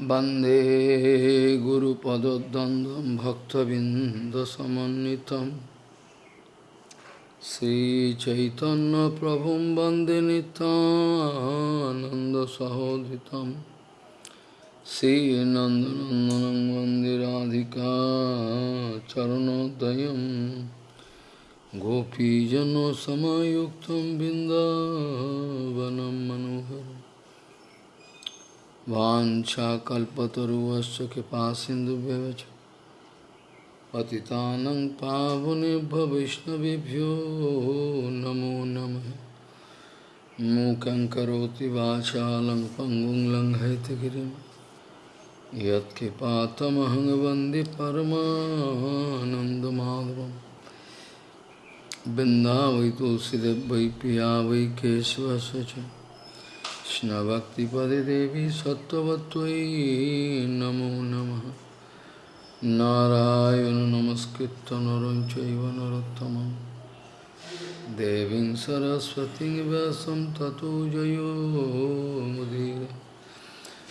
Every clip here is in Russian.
वंदे गुरुपदद्वन्द्वं भक्तबिन्दसमन्वितं। श्रीचैतन्यप्रभुं वंदे नितानन्दसहोदितं श्रीनन्दनन्दनं वंदे राधिका चरणोदयं। गोपीजनसमयुक्तं बिन्दावनं मनोहरम्। वाञ्छाकल्पतरुवश्च कृपासिन्धुभ्यश्च पतितानं पावनेभ्य वैष्णवेभ्यो नमो नमः। मूकं करोति वाचालं पङ्गुं लङ्घयितगिरिं यत्कृपातमहं वंदे परमानन्दमाधवं बिन्दावै तुलसीदेव वै पिया वै केशवस्य কৃষ্ণভক্তিপদে দেবী সত্যবত্যই নমো নম। নারায়ণ নমস্কৃত নরঞ্চৈব নরোত্তম দেবী সরস্বতী ব্যাসম ততো জয়োমুদীর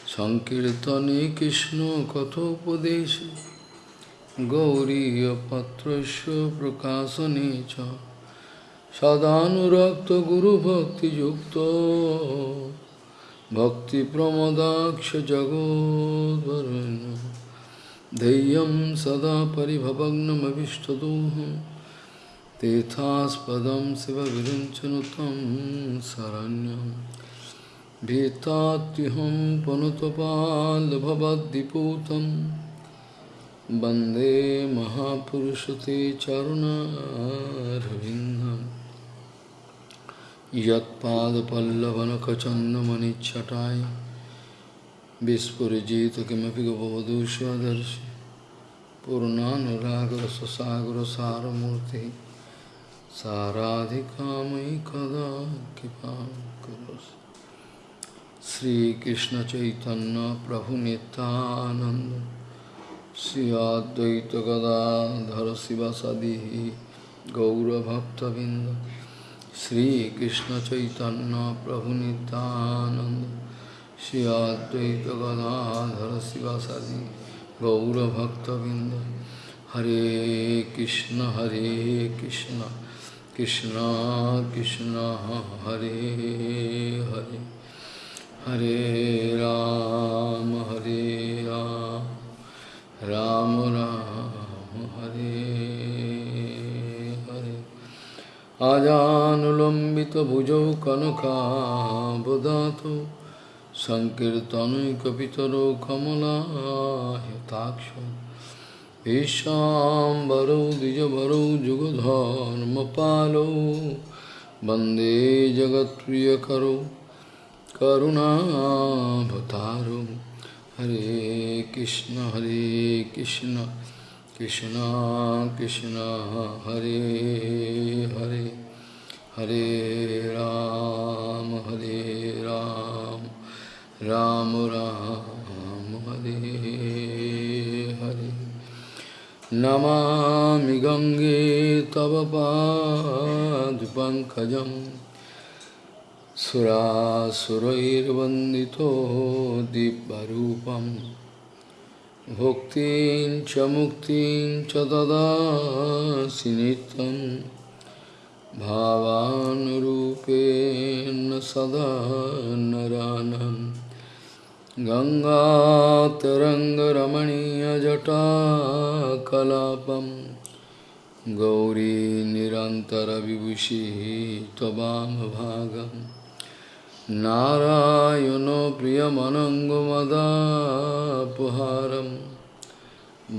সংকীর্তনে কৃষ্ণ কথোপদেশ। গৌরীপত্র প্রকাশনে চ। সদানুরক্ত গুরুভক্তিযুক্ত। कृष्णकथोपदेशे गौरीयपत्रस्य प्रकाशने च सदानुरक्तगुरुभक्तियुक्तो भक्तिप्रमदाक्ष जगोद्वरुण्य धैर्यं सदा परिभवग्नमभिष्टदोहं तीर्थास्पदं शिवविरिञ्चनुतं शरण्यं भीतात्युहं पुनतपाल्भवद्दिपूतं वन्दे महापुरुषते चरुणारविन्दम् यत्पादपल्लवनखचन्दमनिच्छटाय विस्फुरिजित किमपि गवधू स्वदर्शि पूर्णानुरागरससागरसारमूर्तिः साराधिकामयि कदा कृपां करोसि श्रीकृष्णचैतन्यप्रभुनितानन्द श्री अद्वैतगदाधर शिवसदिः गौरभक्तबिन्द Sri Krishna Chaitanya Prabhu Nityananda Shri Advaita Gadadhara Sivasadi Gaura Bhakta Vinda Hare Krishna Hare Krishna Krishna Krishna Hare Hare Hare Ram Hare Ram Ram Ram Hare आजानुलंबित भुजौ अजानुलम्बितभुजौ कनकाबुधातु सङ्कीर्तनैकपितरो कमलायताक्ष ईशाम्बरौ द्विजभरौ जुगधर्मपालौ वंदे जगत्प्रियकरौ करुणाभतारौ। हरे कृष्ण हरे Krishna. Krishna Krishna Hare Hare Hare Ram Hare Ram Ram Ram Hare Hare Namami Gange Tava Pankajam Sura Surair Vandito Dibbarupam भुक्तिं च मुक्तिं च ददासि नित्यं भावानुरूपेण सदा नरानं। गङ्गातरङ्गरमणीयजटाकलापं गौरी निरन्तरविभूषिः त्ववामभागम् नारायणो प्रियमनङ्गमदापहारं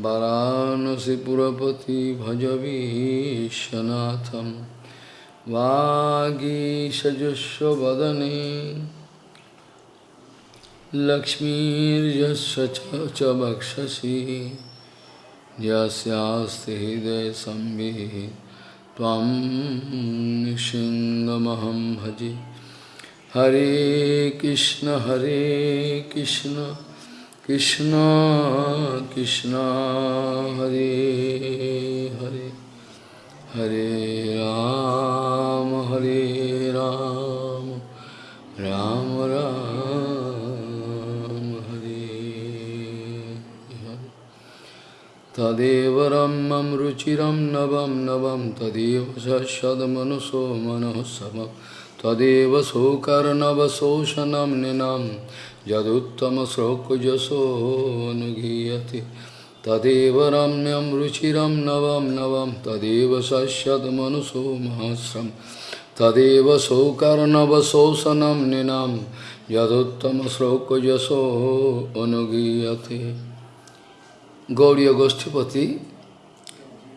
वरानसिपुरपति भजवीशनाथं वागीषजुष्वदने लक्ष्मीर्यस्य च वक्षसि यस्यास्ति हृदयसंविः त्वं सिंहमहं भजे। Hare Krishna Hare Krishna Krishna Krishna Hare Hare Hare Ram Hare Ram Ram Ram Hare तदेव रम्यं रुचिरं नवं नवं तदेव शश्वदमनुसो मनोत्सवं तदेव शोकर्णवशोषणं निनं यदुत्तमश्लोकजसोऽनुगीयते तदेव रम्यं रुचिरं नवं नवं, तदेव शश्वदमनुसो महस्रं तदेव शोकर्णवशोषणं निनं यदुत्तमश्लोकजसोऽनुगीयते Gauriya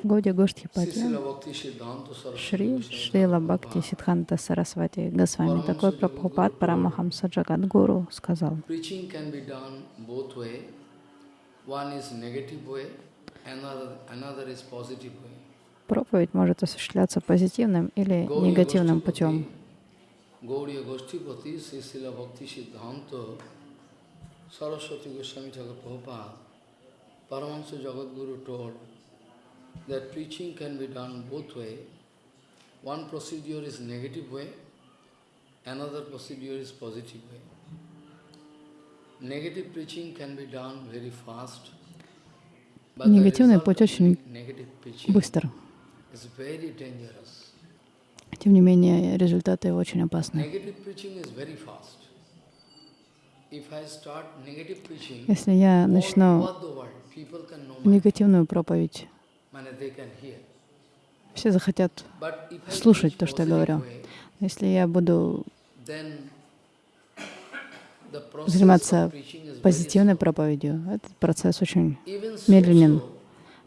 Bhakti Siddhanta Шри Шрила Бхакти Сидханта Сарасвати Госвами, такой Прабхупад Парамахамса Джагадгуру сказал, проповедь может осуществляться позитивным или негативным путем. Gauriya Goshtipati, Sri Srila Bhakti Siddhanta Saraswati Goswami Thakur Prabhupada, Paramahansa Jagadguru told that preaching can be done both way. One procedure is negative way, another procedure is positive way. Negative preaching can be done very fast. Негативный путь очень negative preaching Быстро. is very dangerous. Тем не менее, результаты очень опасны. Negative preaching is very fast. If I start negative preaching, Если я начну негативную проповедь, все захотят. Слушать то, что я говорю. Если я буду заниматься позитивной проповедью, этот процесс очень медленен.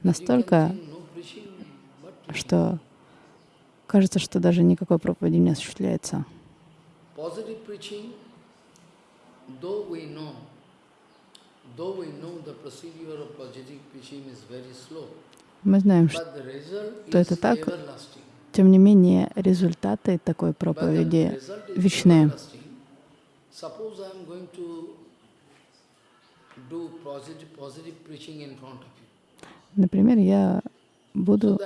Настолько, что кажется, что даже никакой проповеди не осуществляется. Мы знаем, что, это так. тем не менее, результаты такой проповеди вечные. Например, я буду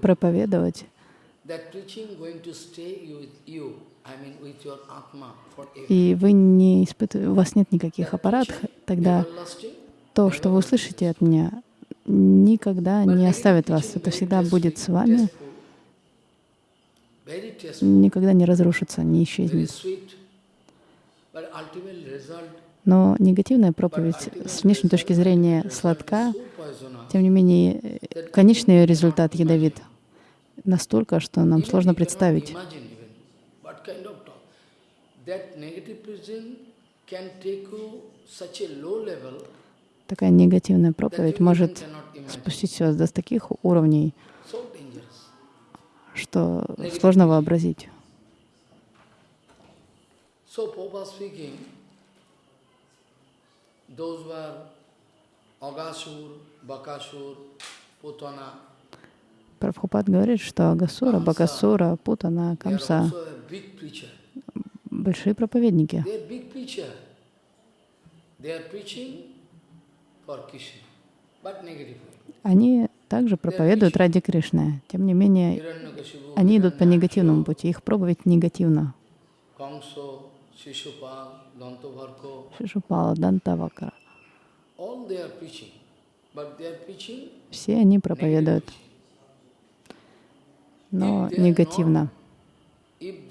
проповедовать, и вы не испытываете, у вас нет никаких аппаратов, тогда то, что вы услышите от меня, никогда не оставит вас. Это всегда будет с вами, никогда не разрушится, не исчезнет. Но негативная проповедь с внешней точки зрения сладка, тем не менее, конечный ее результат ядовит настолько, что нам сложно представить. Такая негативная проповедь может спустить вас до таких уровней, что сложно вообразить. Прабхупад говорит, что Агасура, Бакасура, Путана, Камса большие проповедники. Они также проповедуют ради Кришны. Тем не менее, они идут по негативному пути. Их проповедь негативна. Kamso, Shishupal, Dantovarko, Шишупала, Дантавакара. Все они проповедуют, но негативно. If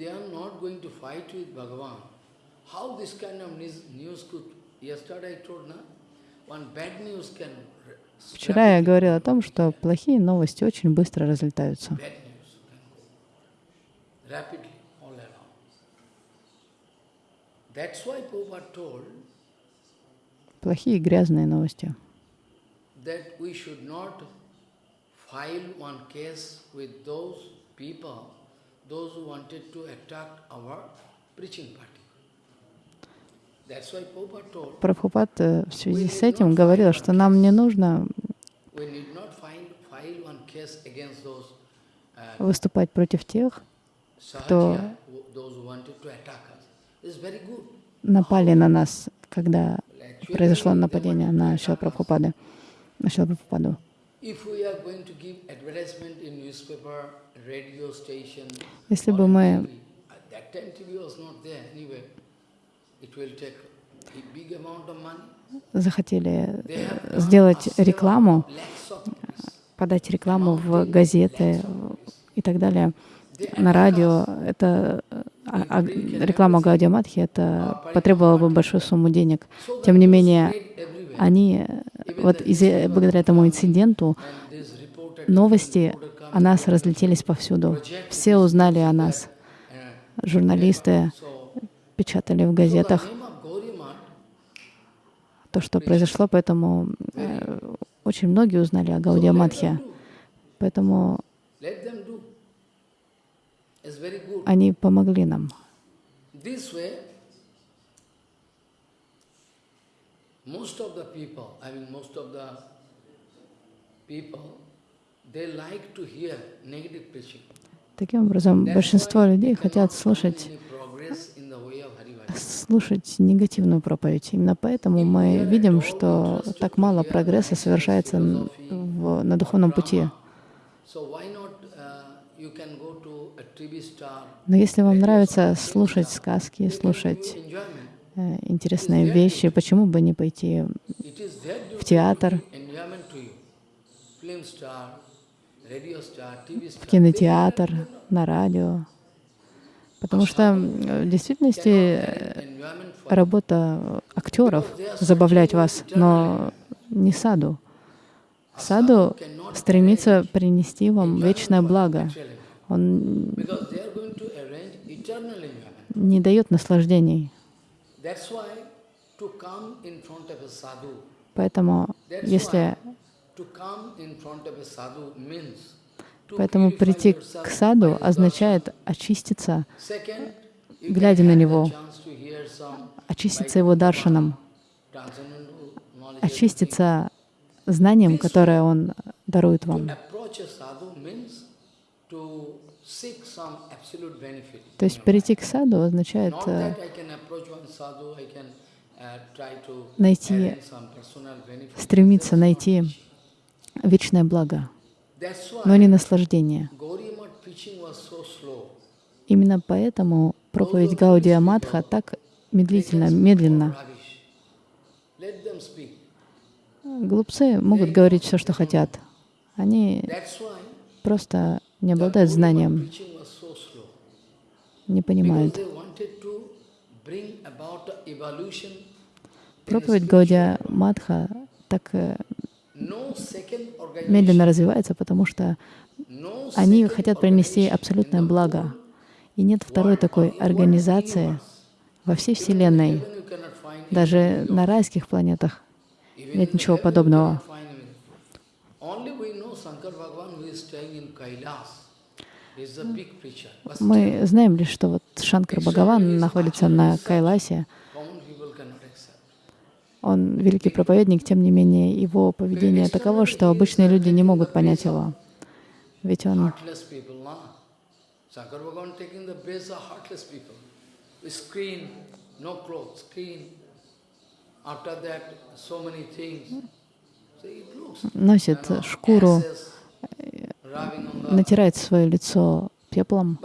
Вчера я говорила о том, что плохие новости очень быстро разлетаются. Плохие грязные новости. those who wanted to attack our preaching party. That's why Prabhupada told, Прабхупад э, в связи с этим говорил, что нам не нужно uh, выступать против тех, good. напали на нас, когда произошло нападение на Шила. Прабхупады, на Шила Прабхупаду. Если бы мы захотели э, сделать рекламу, rupees. подать рекламу в газеты и так далее, на радио. Это а- а реклама Гаудия Матхи, это потребовало бы большую сумму денег. Тем не менее, они э, вот из благодаря этому инциденту новости о нас разлетелись повсюду. Все узнали о нас. uh, Журналисты печатали в газетах то, что произошло, поэтому э, очень многие узнали о Гаудия Матхе. Поэтому они помогли нам. Таким образом, большинство людей хотят слушать, слушать негативную проповедь. Именно поэтому мы видим, что так мало прогресса совершается в- на духовном пути. Но если вам нравится слушать сказки, слушать э, интересные вещи, почему бы не пойти duty театр. в кинотеатр, на радио? Потому что в действительности э, работа актеров забавлять вас, но не саду. Саду стремится принести вам вечное благо. Он не дает наслаждений. Поэтому, если поэтому прийти к саду означает очиститься, глядя на него, очиститься его даршаном, очиститься знанием, которое он дарует вам. То есть перейти к саду означает э, uh, найти, стремиться найти вечное благо, но не наслаждение. Именно поэтому проповедь Гаудия Матха так медлительно, медленно. Глупцы могут говорить все, что хотят. Они просто не обладают знанием, не понимают. Проповедь Гаудия. Матха так э, медленно развивается, потому что они хотят принести абсолютное благо. И нет второй такой организации во всей Вселенной, даже на райских планетах. нет ничего подобного. Мы знаем лишь, что вот Шанкар Бхагаван находится на Кайласе. Он великий проповедник, тем не менее, его поведение таково, что обычные люди не могут понять его. Ведь он носит шкуру, натирает свое лицо пеплом.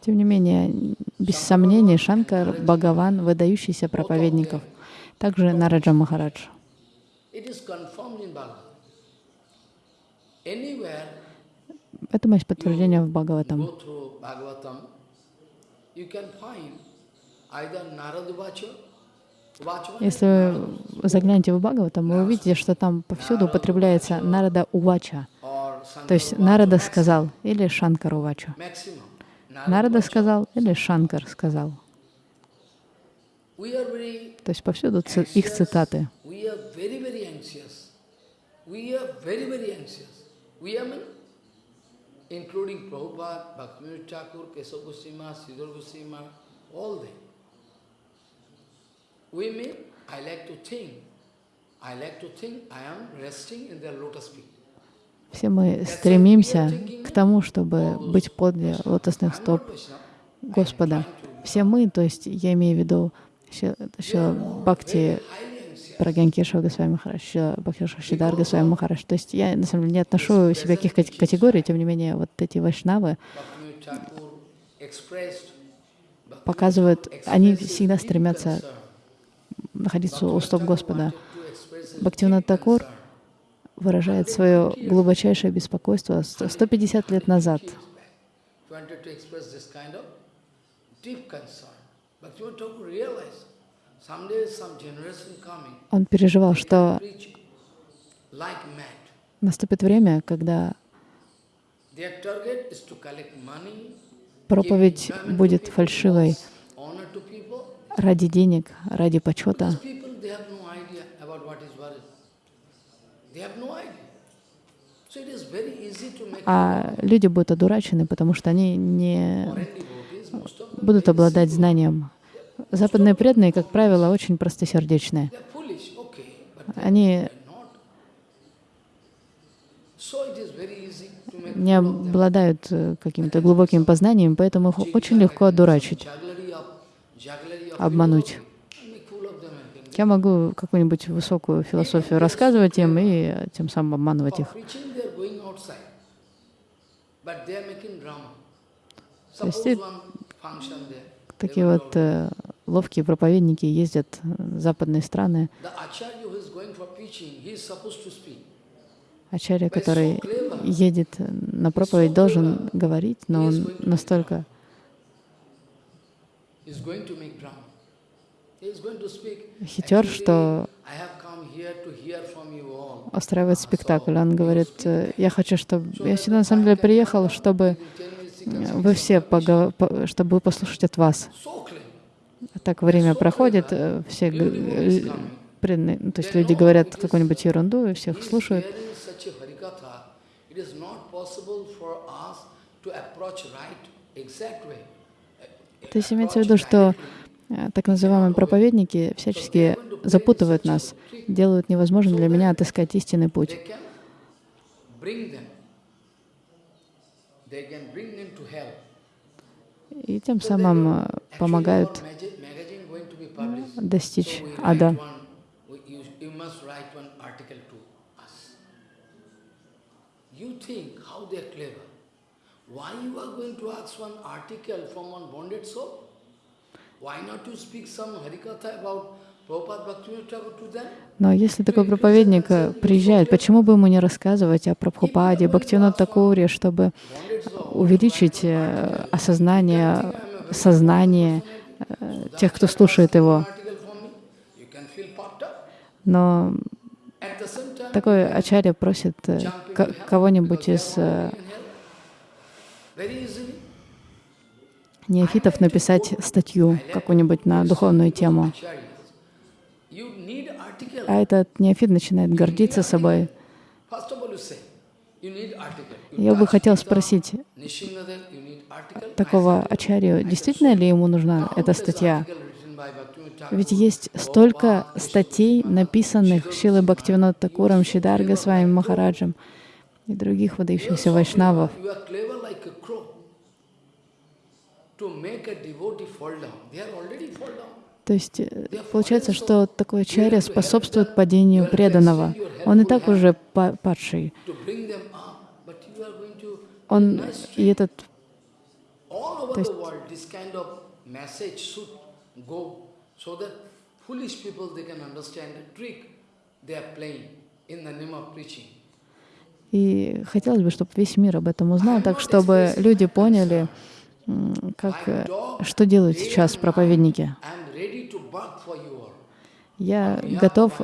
Тем не менее, без сомнений, Шанкар Бхагаван — выдающийся проповедников. Также Нараджа Махарадж. Этому есть подтверждение в Бхагаватам. Если вы заглянете в Бхагаватам, вы увидите, что там повсюду употребляется Нарада Увача. То есть Нарада сказал или Шанкар Увача. maximum. Нарада сказал или Шанкар сказал. То есть повсюду их цитаты. Including Prabhupada, Bhaktivinoda Thakur, Kesava Goswami, Goswami, all them. We mean, I like to think. I like to think I am resting in their lotus feet. Все мы стремимся к тому, чтобы быть подле лотосных стоп. Господа. Все мы, то есть я имею в виду Ши- Шила Бхакти. Прагянкеша Госвами Махараш, Шила Бхакти Шидар Госвами Махараш. То есть я, на самом деле, не отношу себя к каких категорий, тем не менее, вот эти вайшнавы, показывают, они всегда стремятся находиться у стоп Господа. Бхактивинат Такур выражает свое глубочайшее беспокойство 150 лет назад. Он переживал, что наступит время, когда проповедь будет фальшивой ради денег, ради почета. А люди будут одурачены, потому что они не будут обладать знанием. Западные преданные, как правило, очень простосердечные. Они не обладают э, каким-то глубоким познанием, поэтому их очень легко одурачить, обмануть. Я могу какую-нибудь высокую философию рассказывать им и тем самым обманывать их. То есть такие вот э, ловкие проповедники ездят в западные страны. Ачарья, который едет на проповедь, должен говорить, но он настолько хитер, что устраивает спектакль. Он говорит, я хочу, чтобы... Я сюда на самом деле приехал, чтобы вы все, погов... чтобы послушать от вас. Так время проходит, все преданные, ну, то есть люди говорят какую-нибудь ерунду, и всех слушают. То есть имеется в виду, что Э, так называемые проповедники всячески запутывают нас, делают невозможным для меня отыскать истинный путь. И тем самым э, помогают достичь ада. Why you are going to ask one article from one bonded soul? Но если такой проповедник э, приезжает, почему бы ему не рассказывать о Прабхупаде, Бхактивинат Такуре, чтобы увеличить э, осознание, сознание э, тех, кто слушает его? Но такой ачарья просит кого-нибудь из неофитов написать статью какую-нибудь на духовную тему. А этот неофит начинает гордиться собой. Я бы хотел спросить такого ачарью, действительно ли ему нужна эта статья? Ведь есть столько статей, написанных Шилой Бхактивинод Такуром, Шидарга с вами Махараджем и других выдающихся вайшнавов. То есть э, получается, что такой чаря способствует падению преданного. Он и так уже падший. Он и этот... То есть, и хотелось бы, чтобы весь мир об этом узнал, так чтобы люди поняли, как, э, что делают сейчас проповедники. Я готов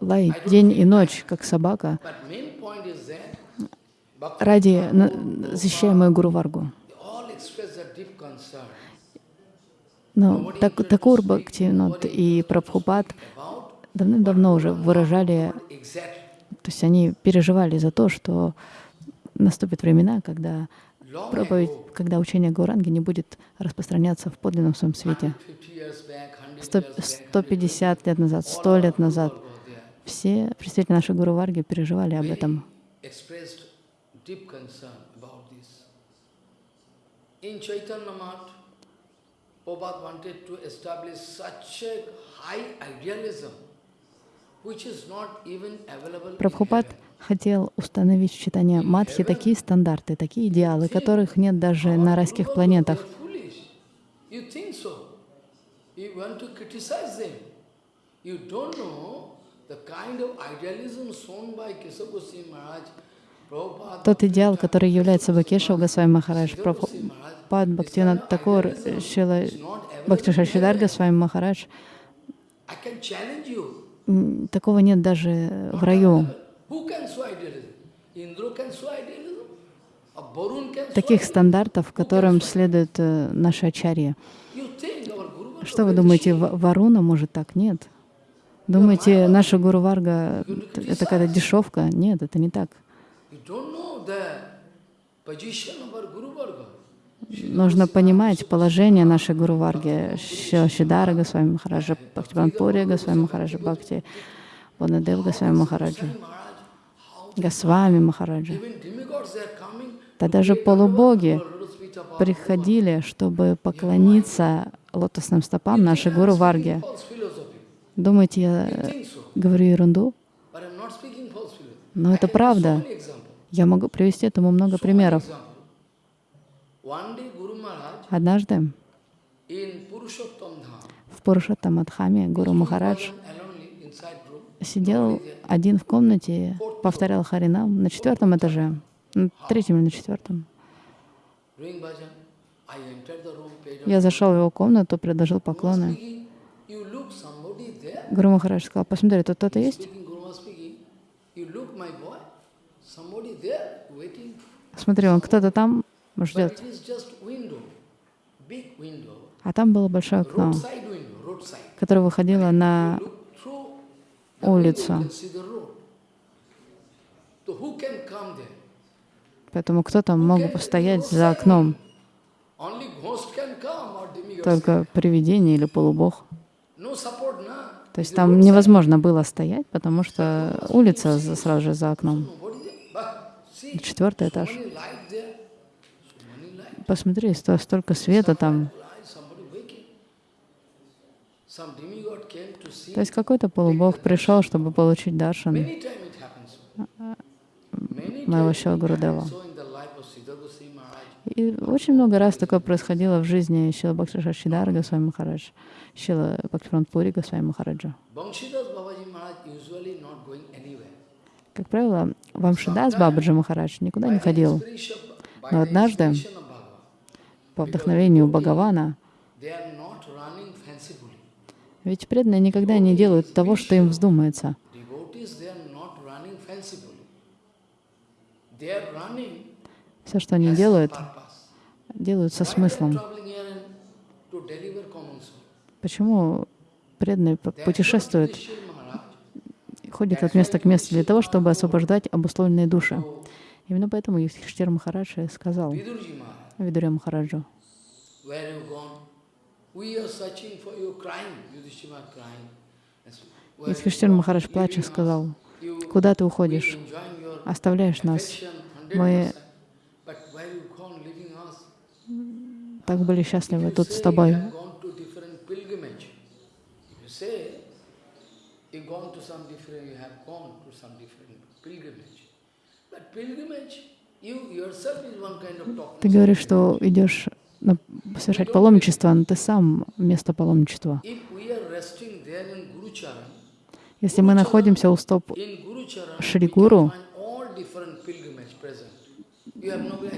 лаять день и ночь, как собака, ради защищая мою Гуру Варгу. Но так, Такур Бхактивинод и Прабхупад давным-давно уже выражали, то есть они переживали за то, что наступят времена, когда проповедь, когда учение Гауранги не будет распространяться в подлинном своем свете. 100, 150 лет назад, 100 лет назад все представители нашей Гуру Варги переживали об этом. Прабхупад хотел установить в читании Мадхи такие стандарты, такие идеалы, которых нет даже на райских планетах. Тот идеал, который является собой Кешев Госвами Махарадж, Sridhar Прабху- Goswami Maharaj, Пад Бхактивинат Такур, Шила Бхакти Шашидар Госвами Махарадж, такого нет даже в раю. Таких стандартов, которым следует э, наши Varga Что вы думаете, Варуна может так? Нет. Думаете, наша Гуру Варга — это какая-то дешевка? Нет, это не так. Нужно понимать положение нашей Гуру Варги, Шидара Госвами Махараджа, Бхактиванпури Госвами Махараджа, Бхакти Ванадев Госвами Махараджа, Госвами Махараджа. Да даже полубоги приходили, чтобы поклониться лотосным стопам нашей Гуру Варги. Думаете, я говорю ерунду? Но это правда. Я могу привести этому много примеров. Однажды в Пурушаттамадхаме Гуру Махарадж сидел один в комнате, повторял Харинам на четвертом этаже, на третьем или на четвертом. Я зашел в его комнату, предложил поклоны. Гуру Махарадж сказал, посмотри, тут кто-то есть? Смотри, он кто-то там ждет. А там было большое окно, которое выходило на there? Поэтому кто-то мог бы постоять за окном. Только привидение или полубог. То есть там невозможно было стоять, потому что улица сразу же за окном. Четвертый этаж. Посмотри, сто- столько света там. То есть какой-то полубог пришел, чтобы получить даршан моего times Шила Гурудева. so in the life of Siddha Goswami Maharaj. И очень много раз такое происходило в жизни Шила Бхакшиша Шидара Госвами Махарадж, Шила Бхактиванпури Госвами Махараджа. Как правило, Вамшидас Бабаджи Махарадж никуда не ходил. Но однажды По вдохновению Бхагавана, they are not running fancifully. Ведь преданные никогда не делают того, что им вздумается. Все, что они делают, делают со смыслом. Почему преданные путешествуют, ходят от места к месту для того, чтобы освобождать обусловленные души? Именно поэтому Юдхиштир Махарадж и сказал Видуре Махараджу, Юдхиштир gone? Махарадж плача сказал, куда ты уходишь, оставляешь нас. Мы 100%, but where you gone, leaving us? так были счастливы тут с тобой. Ты говоришь, что идешь совершать паломничество, но ты сам место паломничества. Если мы находимся у стоп Шри Гуру,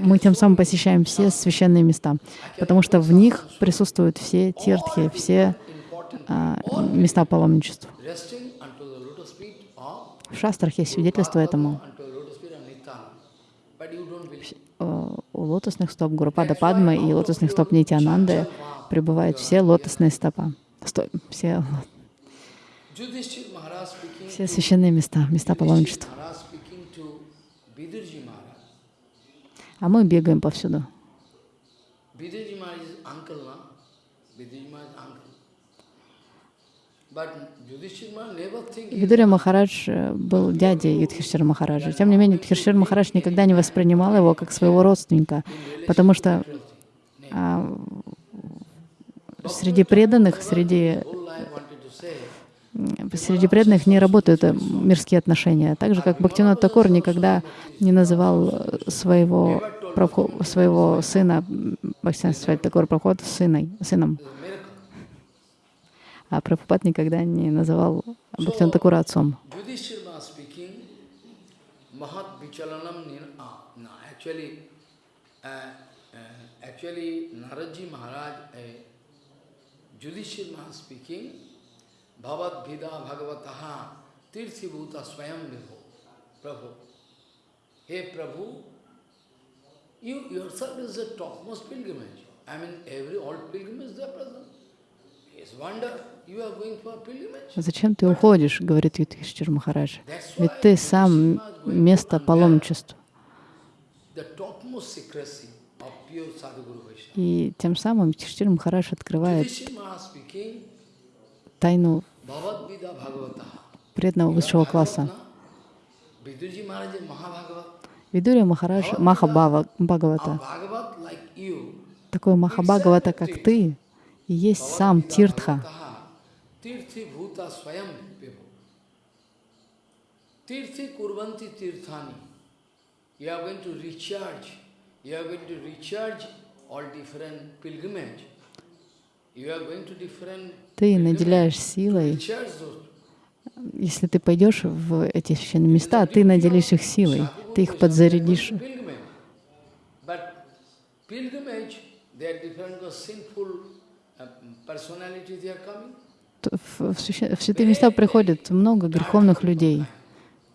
мы тем самым посещаем все священные места, потому что в них присутствуют все тиртхи, все а, места паломничества. В шастрах есть свидетельство этому. У лотосных стоп Гурупада Падмы и лотосных стоп Нитянанды пребывают все лотосные стопа. Сто- все, все священные места, места паломничества. А мы бегаем повсюду. Vidurji Maharaj is uncle, na? Vidurji Maharaj is uncle. But Yudhishthir Maharaj never think he is Видуря Махарадж э, был дядей Юдхиштира Махараджа. Тем не менее, Юдхиштир Махарадж никогда не воспринимал его как своего родственника, потому что а, среди преданных, среди, среди преданных не работают э, мирские отношения. Так же, как Бхактинат Такур никогда не называл своего, Прабху- своего сына Такур Прабхупад сыной, сыном. А Прабхупад никогда не называл Бхактисина Такура отцом. Ah, uh, uh, uh, Vida Bhagavataha Tirthi Bhuta Swayam Vibho. Prabhu. Hey Prabhu, you yourself is the topmost pilgrimage. I mean, every all pilgrimage they are present. It's wonder Зачем ты уходишь, говорит Юдхиштир Махарадж. Ведь ты сам место паломничества. И тем самым Юдхиштир Махарадж открывает тайну преданного высшего класса. Видурия Махарадж Махабава A Бхагавата. Bhagavat like you. Такой Махабхагавата, как ты, и есть сам Тиртха. Tirthi Bhuta Swayam Vibhu. Tirthi Kurvanti Tirthani. You are going to recharge. You are going to recharge all different pilgrimage. You are going to different Ты наделяешь силой. Если ты пойдешь в эти священные места, ты наделишь их силой, ты их подзарядишь. Pilgrimage. But pilgrimage, they are different because sinful uh, personalities they are coming. В, святые места приходит много греховных людей,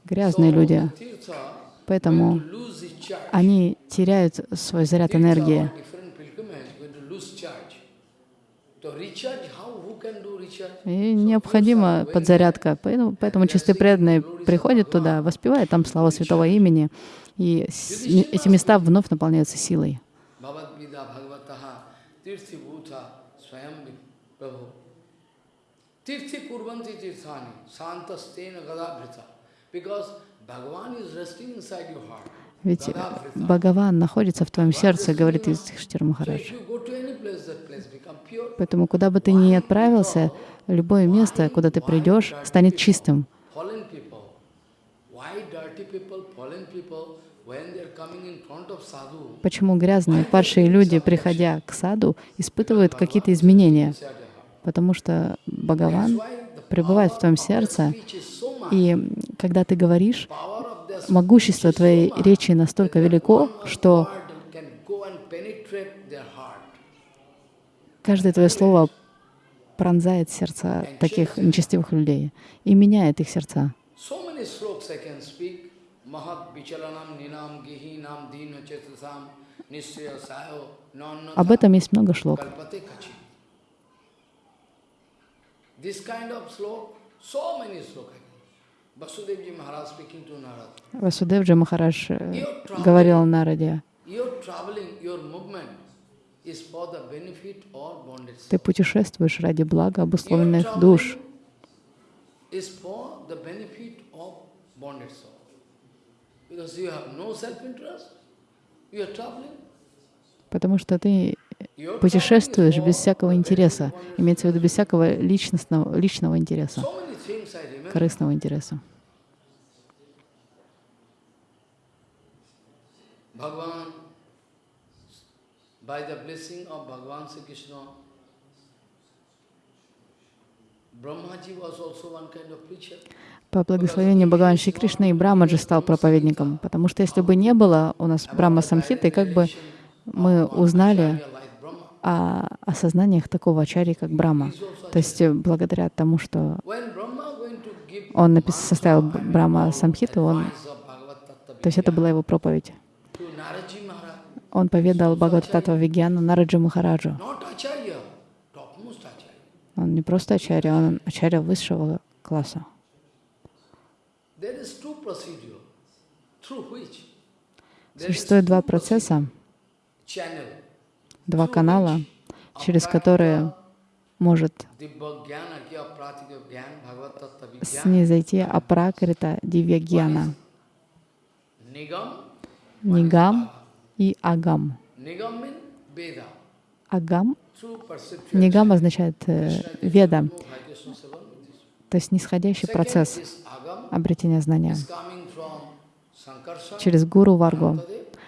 грязные люди, поэтому они теряют свой заряд энергии. И необходима подзарядка. Поэтому, поэтому чистые преданные приходят туда, воспевают там слава святого имени, и эти места вновь наполняются силой. Tirthi Kurvanti Tirthani Santastena Gadabhrita. Because Bhagavan is resting inside your heart. Ведь. Бхагаван находится в твоем сердце, говорит Юдхиштир Махарадж. Поэтому куда бы ты ни отправился, любое место, куда ты придешь, станет чистым. Почему грязные, падшие люди, приходя к саду, испытывают какие-то изменения? Потому что Бхагаван пребывает в твоем сердце, и когда ты говоришь, могущество твоей речи настолько велико, что каждое твое слово пронзает сердца таких нечестивых людей и меняет их сердца. Об этом есть много шлок. kalpate kachi. This kind of slok, so many sloka. Vasudevji Maharaj speaking to Narad. Васудевджи Махарадж э, говорил Нараде, ты путешествуешь ради блага обусловленных душ. Потому что ты путешествуешь без всякого интереса, имеется в виду без всякого личностного, личного интереса, корыстного интереса. По благословению Бхагавана Шри Кришны и Брамаджи стал проповедником, потому что если бы не было у нас Брахма Самхиты, как бы мы узнали О осознаниях такого ачарьи, как Брама. То есть э, благодаря тому, что он напис- составил Б- Брахма Самхиту, он, то есть это была его проповедь. Он поведал Бхагавататва Вигьяну Нараджи Махараджу. Он не просто ачарья, он ачарья высшего класса. Существует два процесса. Два канала, через которые может снизойти Апракрита Дивьягьяна, Нигам? И Агам. Агам, Нигам означает э, Веда, то есть нисходящий процесс обретения знания через гуру Варгу.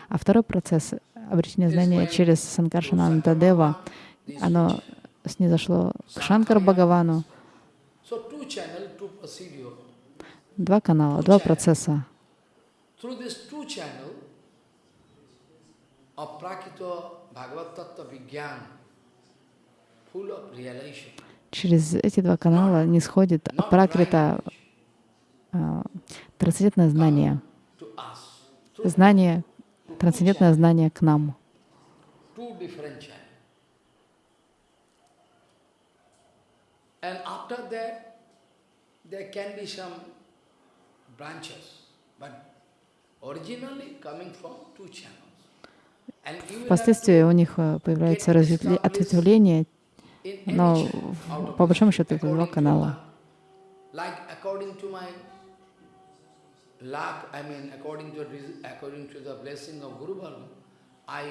А второй процесс обретение знания через Санкаршананда Дева, оно снизошло к Шанкар Бхагавану. Два канала, два процесса. Через эти два канала не сходит пракрита right а, трансцендентное знание. Знание, трансцендентное знание к нам. Впоследствии у них э, появляется ответвление, но по большому счету это два канала. luck. Like according to my luck, I mean according to according to the blessing of Guru Bhargava, I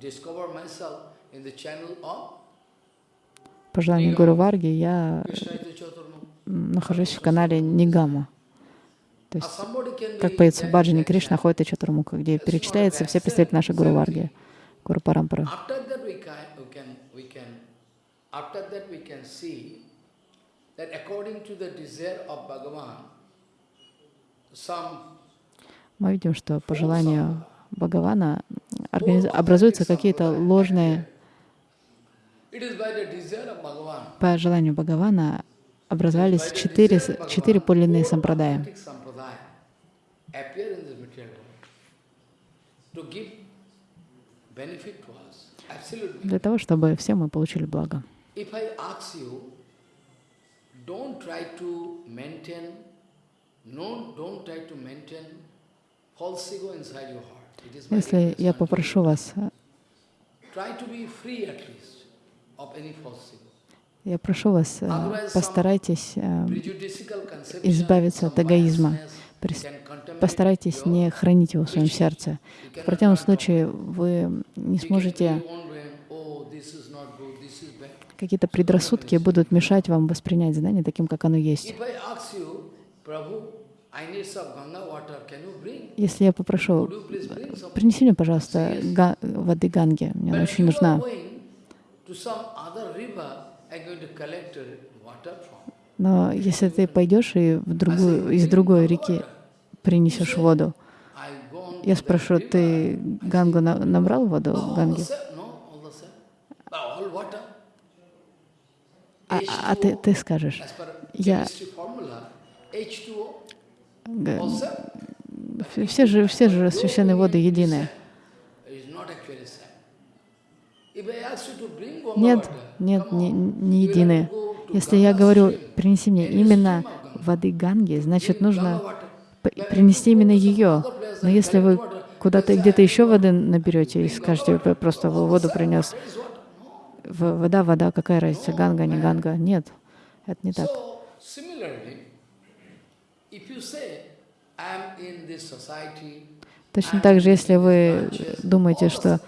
discover myself in the channel of По желанию Гуру Варги я нахожусь в канале Нигама. То есть, как поется в that- Баджане that Кришна, ходит и Чатурмуха, где перечисляются все представители нашей Гуру Варги, Гуру Парампары. After that we can, see that according to the desire of Bhagavan, Мы видим, что по желанию Бхагавана образуются какие-то ложные, по желанию Бхагавана образовались четыре, четыре подлинные сампрадая. Для того, чтобы все мы получили благо. If I ask you, don't try to maintain, Если я попрошу вас, э, я прошу вас, э, постарайтесь э, избавиться от эгоизма. Постарайтесь не хранить его в своем сердце. В противном случае вы не сможете, oh, какие-то предрассудки будут мешать вам воспринять знание таким, как оно есть. Если я попрошу, принеси мне, пожалуйста, га- воды Ганги, мне она очень нужна. uh. Но если ты пойдешь и в другую, из другой реки принесешь воду, я спрошу, ты Гангу на- набрал воду, Ганги? Uh. А, а ты, ты скажешь, Я- все же, все же священные воды Ganga Нет, нет, не, не to Если я говорю, принеси мне именно воды Ганги, значит, нужно принести именно ее. Но если вы куда-то где-то "I еще воды наберете и скажете, Ganga вы water." просто воду принес. Вода, вода, какая разница, Ганга, не Ганга? Нет, это не так. So, similarly, if you say, I am in this society, Точно так же, если вы думаете, что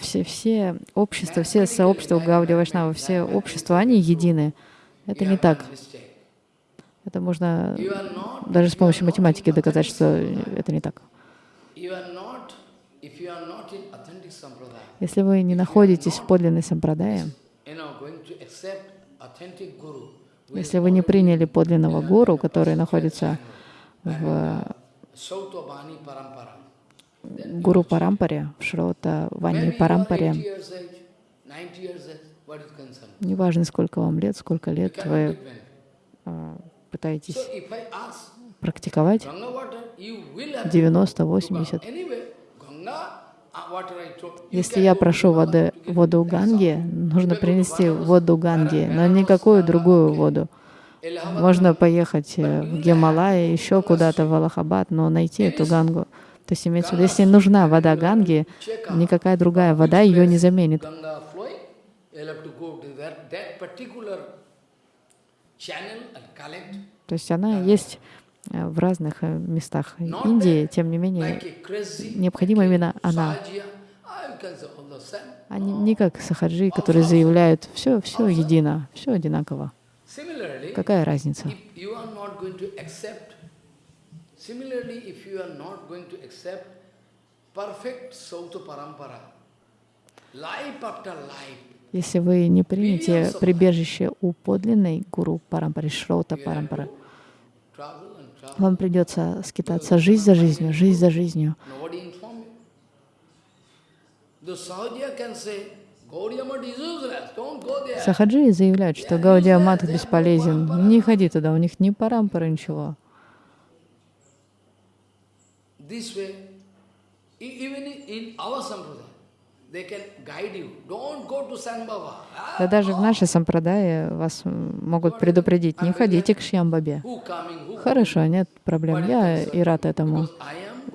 все, все общества, все сообщества Гауди Вайшнава, все общества, они едины, это не так. Это можно даже с помощью математики доказать, что это не так. Если вы не находитесь в подлинной сампрадае, если вы не приняли подлинного гуру, который находится в. Гуру Парампаре, в Шрота Вани Maybe you are 80 Парампаре, years age, 90 years age, what is concerned? неважно, сколько вам лет, сколько лет вы а, пытаетесь практиковать, Ganga water, you will have 90, to go. 80. Anyway, Ganga uh, water I told, you Если can я прошу воды, воду Ганги, нужно принести воду Ганги, но никакую другую воду. Можно поехать э, в Гималай, еще куда-то в Аллахабад, но найти эту Гангу. То есть имеется в виду, если нужна вода Ганги, никакая другая вода ее не заменит. То есть она есть э, в разных э, местах Индии, тем не менее, необходима именно она. А не как сахаджи, которые заявляют, все, все едино, все одинаково. Какая разница? if you are not going to accept, similarly, if you are not going to accept perfect Sauta Parampara, life after life, Если вы не примете прибежище у подлинной гуру Парампары, Шрота Парампары, travel and travel. вам придется скитаться жизнь за жизнью, жизнь за жизнью. Сахаджи заявляют, что Гаудия Мат бесполезен. Не ходи туда, у них ни парампара, ничего. E- Да даже в нашей сампрадае вас могут предупредить, не ходите к Шьямбабе. Хорошо, нет проблем, я и рад этому.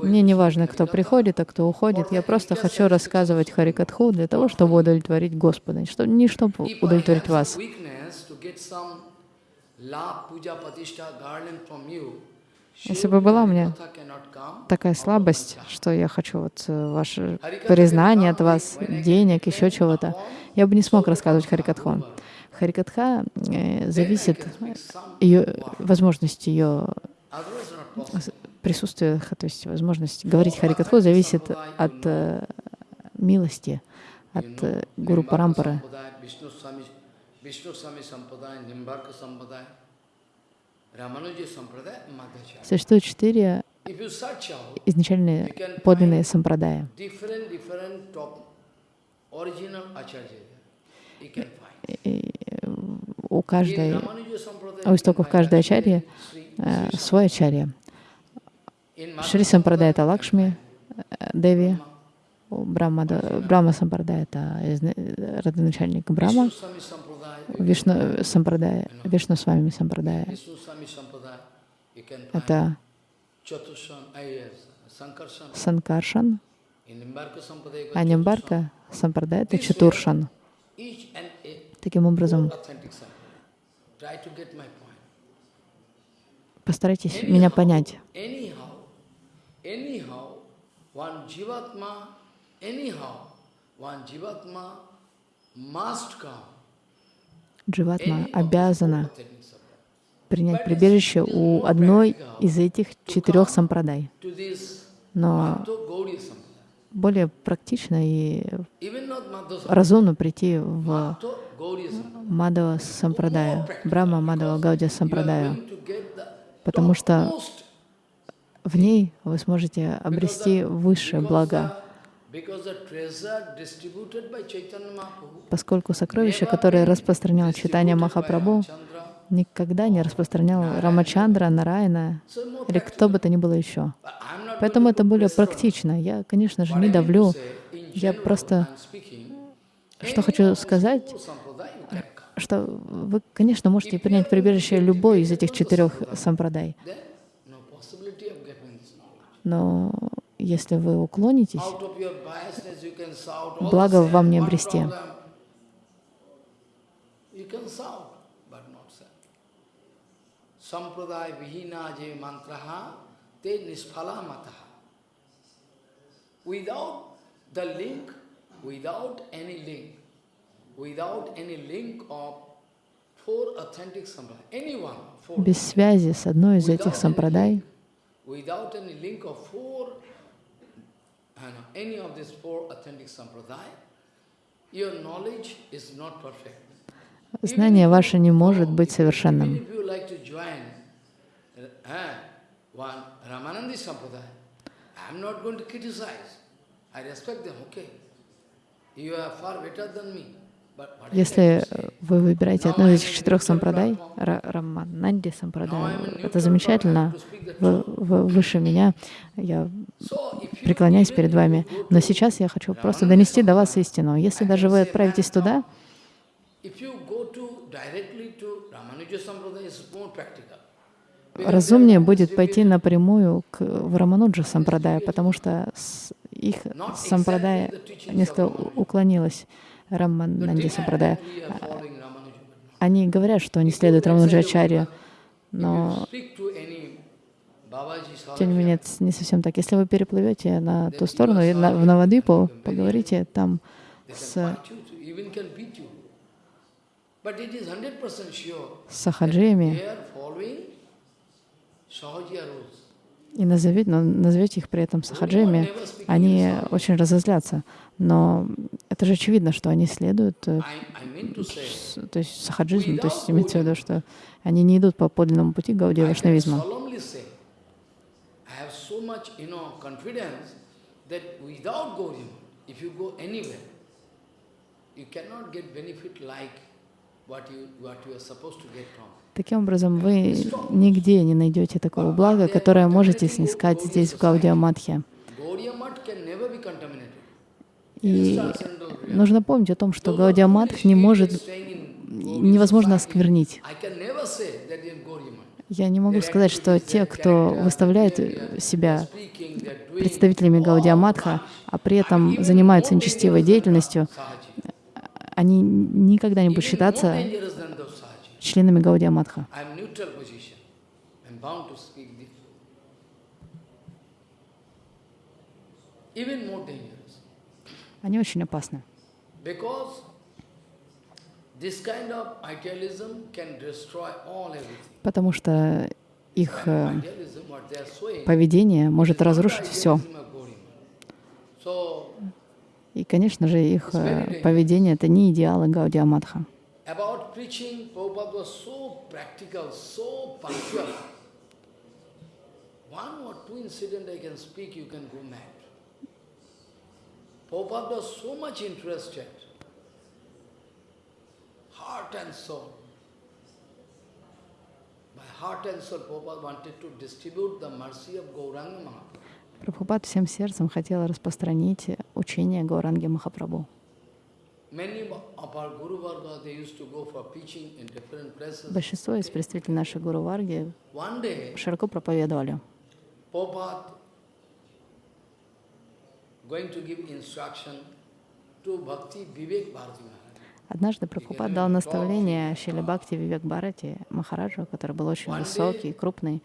Мне не важно, кто приходит, а кто уходит. Я просто хочу рассказывать Харикатху для того, чтобы удовлетворить Господа, не чтобы удовлетворить вас. Если бы была у меня такая слабость, что я хочу вот э, ваше признание от вас, денег, еще чего-то, я бы не смог рассказывать Харикатху. Харикатха э, зависит, ее, возможность ее Присутствия, то есть возможность говорить Харикатху зависит от э, милости, от э, Гуру Парампары. Существует четыре изначальные подлинные сампрадая. у каждой, у истоков каждой ачарьи э, свой ачарья. Шри Сампрадай — это Лакшми, э, Деви, у Брахма, да, Брахма Сампрадай — это изна- родоначальник Sampradaya, Вишну Сампрадай, Вишну с вами Сампрадай это. Санкаршан, а Нимбарка Сампрадай — это Чатуршан. Таким образом, постарайтесь меня понять. Anyhow, one jivatma, anyhow, one jivatma must come. Дживатма обязана принять прибежище у одной из этих четырех сампрадай. Но более практично и разумно прийти в. Мадава Сампрадая, Брахма Мадава Гаудия Сампрадая, потому что в ней вы сможете обрести высшее благо, поскольку сокровище, которое распространял Читание Махапрабху, никогда не распространял Рамачандра, Нараяна или кто бы то ни было еще. Поэтому это более практично. Я, конечно же, не давлю. Я просто что хочу сказать, что вы, конечно, можете принять прибежище любой из этих четырех сампрадай. Но если вы уклонитесь, благо вам не обрести. Sampradaya vihina je mantraha te nisphala mataha. Without the link, without any link, without any link of four authentic sampradaya, any one, four, без связи с одной из этих сампрадай, without any link of four, know, any of these four authentic sampradaya, your knowledge is not perfect. знание ваше не может быть совершенным. if you like to join uh, one Ramanandi Sampradaya, I am not going to criticize. I respect them, okay. You are far better than me. But what is Если? Вы выбираете одну из этих четырех сампрадай, Ра- Рамананди сампрадай, это замечательно, вы, вы выше меня, я преклоняюсь перед вами, но сейчас я хочу просто донести до вас истину. Если даже вы отправитесь туда, разумнее будет пойти напрямую к Рамануджа сампрадая, потому что их сампрадая несколько уклонилась. Рамананди сампрадая. we are following Ramanuja. but Они говорят, что они следуют Рамануджачарье, If но тем не менее не совсем так. Если вы переплывете на ту сторону, на- в Навадвипу, поговорите там с can fight you, to- even can beat you. But it is 100% sure сахаджиями, и назовите, но назовете их при этом сахаджами, они очень разозлятся. Но это же очевидно, что они следуют, э, то есть сахаджизму, то есть имеется в виду, что они не идут по подлинному пути Гаудия from. Таким образом, вы нигде не найдете такого блага, которое можете снискать здесь, в Гаудия Мадхе. И нужно помнить о том, что Гаудия не может, невозможно осквернить. Я не могу сказать, что те, кто выставляет себя представителями Гаудия Мадха, а при этом занимаются нечестивой деятельностью, они никогда не будут считаться членами this. Even more dangerous. Они очень опасны. Потому что их э, поведение может разрушить все. И, конечно же, их э, поведение — это не идеалы Гаудия Мадха. about preaching, Prabhupada was so practical, so punctual. One or two incident I can speak, you can go mad. Prabhupada was so much interested, heart and soul. By heart and soul, Prabhupada wanted to distribute the mercy of Gauranga Mahaprabhu. Прабхупад всем сердцем хотел распространить учение Гауранги Махапрабху. Большинство из представителей нашей Гуру Варги широко проповедовали going to give instruction to Bhakti Vivek Bharati Maharaj. Однажды Прабхупад дал наставление Шили Бхакти Вивек Бхарати Махараджу, который был очень высокий, крупный.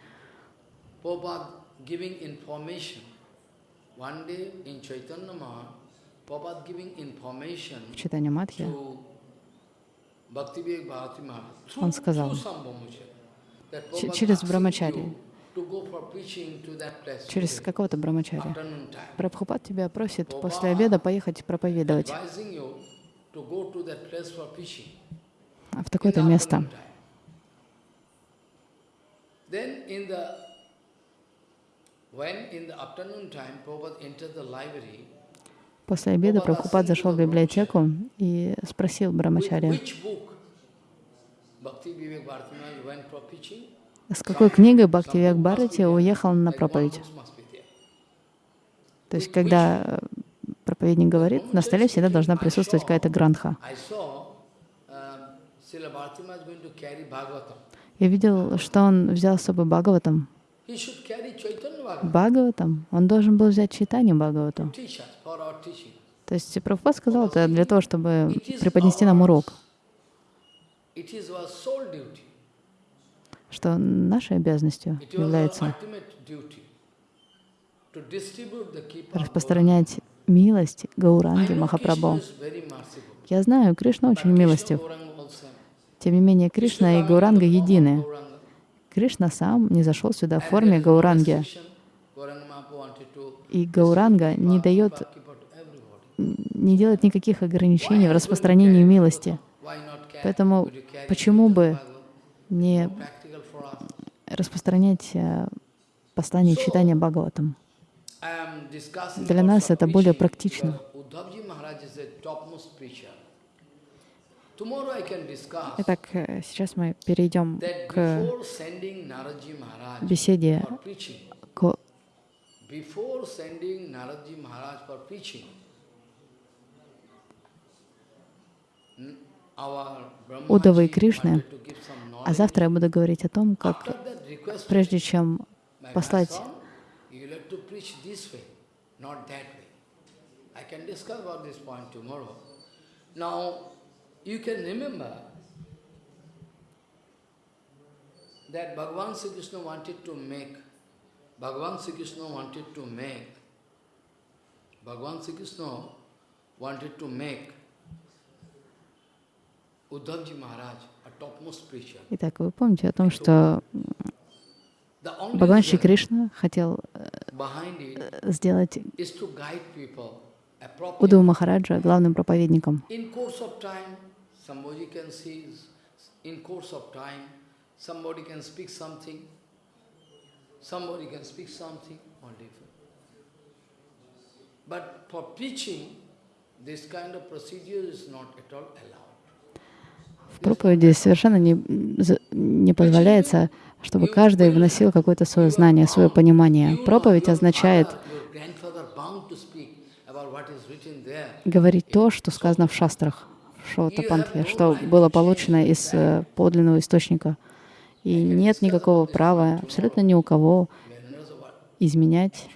Giving information В читании Мадхи Он сказал, через брамачари. Через какого-то time. Прабхупад тебя просит после обеда поехать проповедовать в такое-то место. После обеда Прабхупад зашел в библиотеку и спросил with С какой книгой Бхакти Some Век book must be Бхарати уехал на проповедь. То есть, когда э, проповедник говорит, на столе всегда должна присутствовать какая-то Bhagavatam. Я видел, что он взял с собой Бхагаватам. Бхагаватам, он должен был взять читание Бхагавату. То есть Прабхупад сказал это для того, чтобы преподнести нам урок, It is our sole duty. Что нашей обязанностью является распространять милость Гауранги Махапрабху. Я знаю, Кришна очень милостив. Тем не менее, Кришна и Гауранга едины. Кришна сам не зашел сюда в форме Гауранги. И Гауранга не дает, не делает никаких ограничений в распространении милости. Поэтому почему бы не. Распространять э, послание читания Бхагаватам? Для нас это более практично. Итак, э, сейчас мы перейдем к беседе к before sending Naradji Maharaj for preaching, n- our Удавы и Кришны. А завтра я буду говорить о том, как прежде чем послать Bhagavan Sri Krishna wanted to make Uddhavji Maharaj a topmost preacher. Итак, вы помните о том, что Бхагаван Шри Кришна хотел сделать. Удаву Махараджа главным проповедником. But for preaching, this kind of procedure is not at all allowed. Проповеди совершенно не, не позволяется, чтобы каждый вносил какое-то свое знание, свое понимание. Проповедь означает говорить то, что сказано в шастрах, в Шотапантхе, что было получено из э, подлинного источника. И нет никакого права абсолютно ни у кого изменять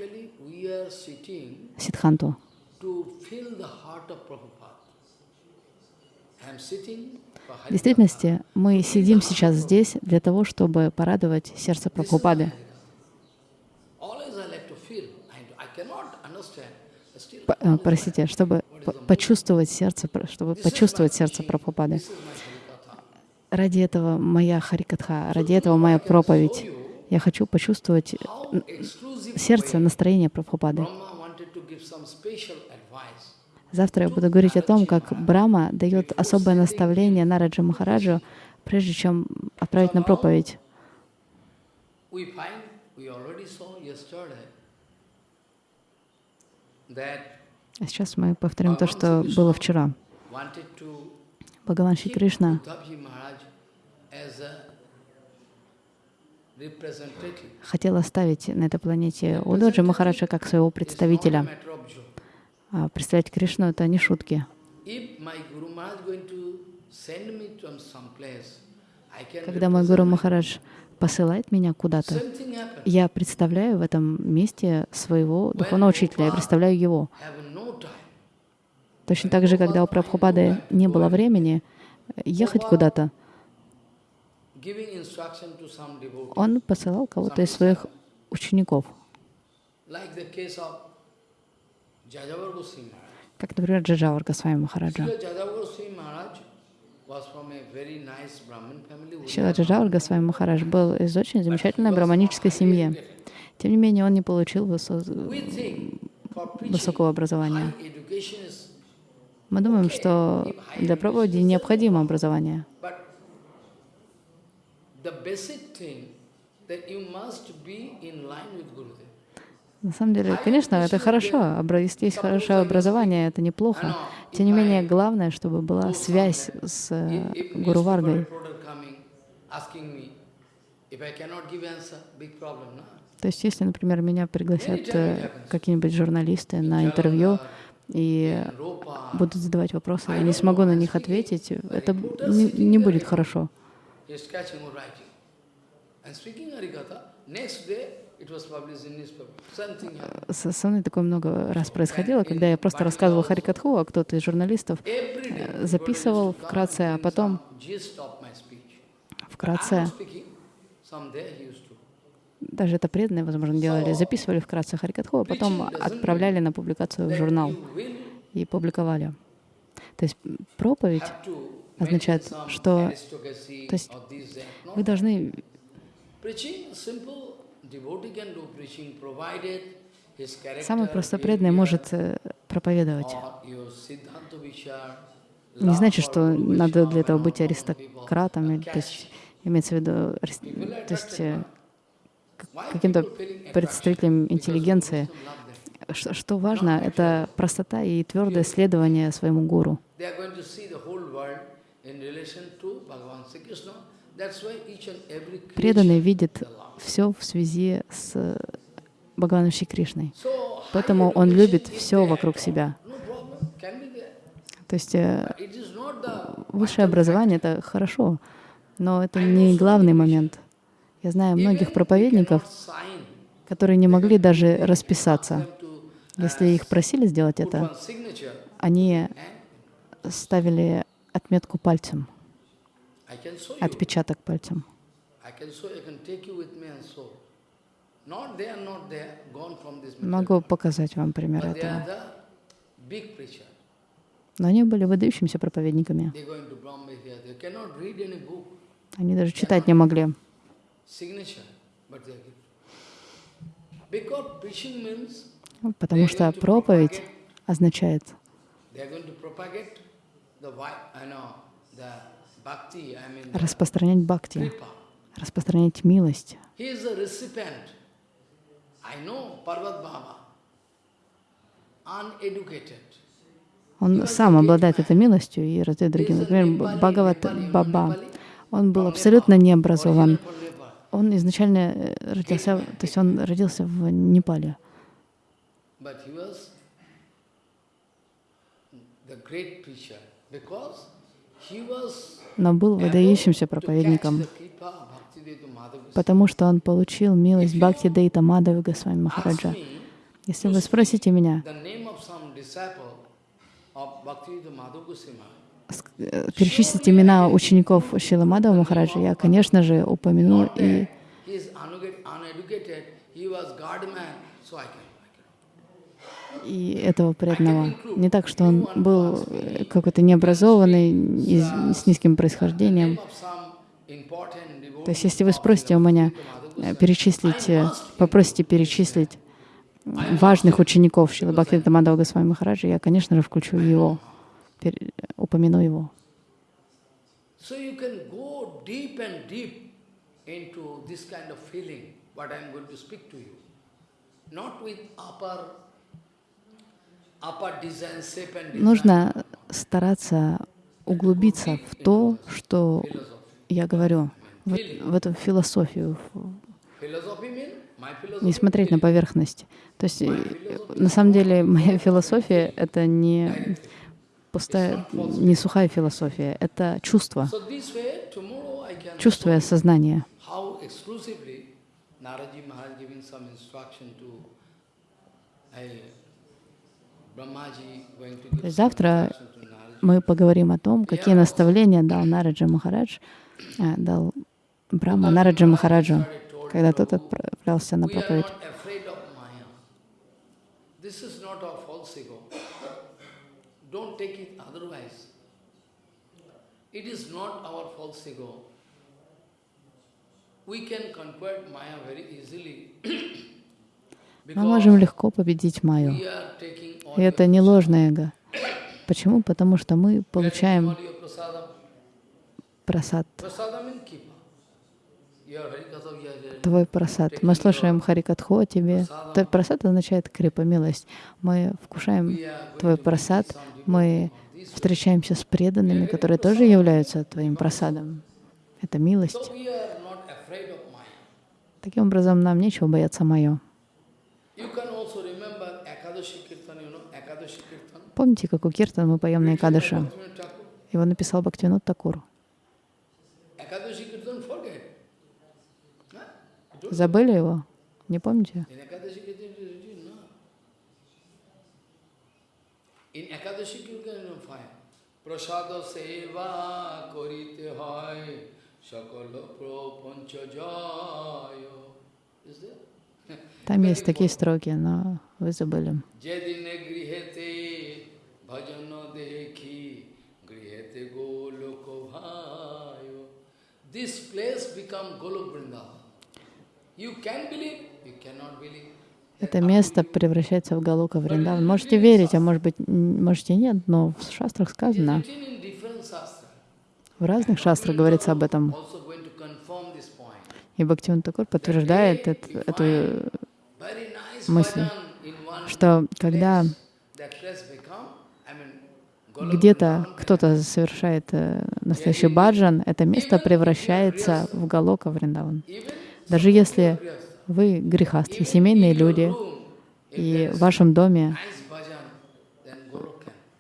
Actually, В действительности мы сидим сейчас здесь для того, чтобы порадовать сердце Прабхупады. Always I like to feel. I, I cannot understand. but Still, П- э, Простите, чтобы по- почувствовать сердце, чтобы почувствовать сердце Прабхупады. Ради этого моя Харикатха, ради этого моя проповедь. Я хочу почувствовать сердце, настроение Прабхупады. Завтра я буду говорить о том, как Брама дает особое наставление Нараджа Махараджу, прежде чем отправить на проповедь. А сейчас мы повторим то, что было вчера. Бхагаван Шри Кришна хотел оставить на этой планете Удоджи Махараджа как своего представителя. А представлять Кришну — это не шутки. Когда мой Гуру Махарадж посылает меня куда-то, я представляю в этом месте своего духовного учителя, я представляю его. Точно так же, когда у Прабхупады не было времени ехать куда-то, он посылал кого-то из своих учеников, Like the case of Jajavar Goswami Maharaj. Как, например, Джаджавар Госвами Махараджа. Шила Джаджавар Госвами Махарадж был из очень замечательной браманической семьи. Тем не менее, он не получил высо- высокого образования. Мы думаем, что для проповеди необходимо образование. На самом деле, конечно, это хорошо. Если есть хорошее образование, это неплохо. Тем не менее, главное, чтобы была связь с э, Гуру Варгой. То есть, если, например, меня пригласят э, какие-нибудь журналисты на интервью и будут задавать вопросы, я не смогу на них ответить, это не, не будет хорошо. Со со мной такое много раз происходило, когда я просто рассказывал Харикатху, а кто-то из журналистов day, записывал вкратце, а потом вкратце, даже это преданные, возможно, делали, записывали вкратце Харикатху, а потом отправляли на публикацию в журнал и публиковали. То есть проповедь означает, что то есть вы должны Самый просто преданный может э, проповедовать. Не значит, что надо для этого быть аристократом, то есть имеется в виду то есть э, каким-то представителем интеллигенции. Что, что важно, это простота и твердое следование своему гуру. Преданный видит. Все в связи с э, Бхагаваном Шри Кришной. Поэтому он любит все вокруг себя. То есть э, высшее образование — это хорошо, но это не главный момент. Я знаю многих проповедников, которые не могли даже расписаться. Если их просили сделать это, они ставили отметку пальцем, отпечаток пальцем. Могу показать вам пример этого. Но они были выдающимися проповедниками. Они даже читать не могли. Потому что проповедь означает распространять бхакти. Распространять милость. Он сам обладает этой милостью и раздает другим. Например, Бхагават Баба. Он был абсолютно необразован. Он изначально э, родился, то есть он родился в Непале. Но был выдающимся проповедником, потому что он получил милость Бхакти Дейта Мадавы Госвами Махараджа. Если вы спросите меня, э, перечислить имена учеников Шила Мадава Махараджа, я, конечно же, упомяну и и этого преданного. Не так, что он был э, какой-то необразованный, с низким происхождением. То есть, если вы спросите у меня э, перечислить, э, попросите перечислить важных учеников Шилы Бхактивинода Мадхава Госвами Махараджа, я, конечно же, включу его, упомяну его. Нужно стараться углубиться в то, что я говорю, в, в эту философию, не смотреть на поверхность. То есть, э, на самом деле, моя философия — это не пустая, не сухая философия, это чувство, чувство и осознание. Завтра мы поговорим о том, какие наставления дал Нараджа Махарадж, э, дал Брахма Нараджа Махараджу, когда тот отправлялся на проповедь. it is not our false ego. We can conquer Maya very easily. Мы можем легко победить Майю. И это не ложное эго. Почему? Потому что мы получаем просад, Prasadam in kipa. Your harikatha, we are hearing. Твой просад. Мы слушаем Харикатху о тебе. То просад означает крипа, милость. Мы вкушаем твой просад, мы встречаемся с преданными, которые тоже являются твоим просадом. Это милость. Таким образом, нам нечего бояться мое. Помните, как у Киртан мы поем на Thakur. Его написал Бхактивинод Такур. Ekadashi Kirtan, forget. Huh? You don't- Забыли его? Не помните? In Ekadashi Kirtan you find Prasada Seva Korite Hoy Sakala Propancha Jayo. Is there? Там есть такие строки, но вы забыли. This place become Golok Vrindavan. Это место превращается в Галука Вриндаван. Можете верить, а может быть, можете нет, но в шастрах сказано, в разных шастрах говорится об этом. И Бхактивин Такур подтверждает эт- эту, nice мысль, что когда где-то кто-то совершает э, настоящий баджан, это место превращается в Галока Вриндаван. Даже если вы грехастхи, семейные люди, и в вашем доме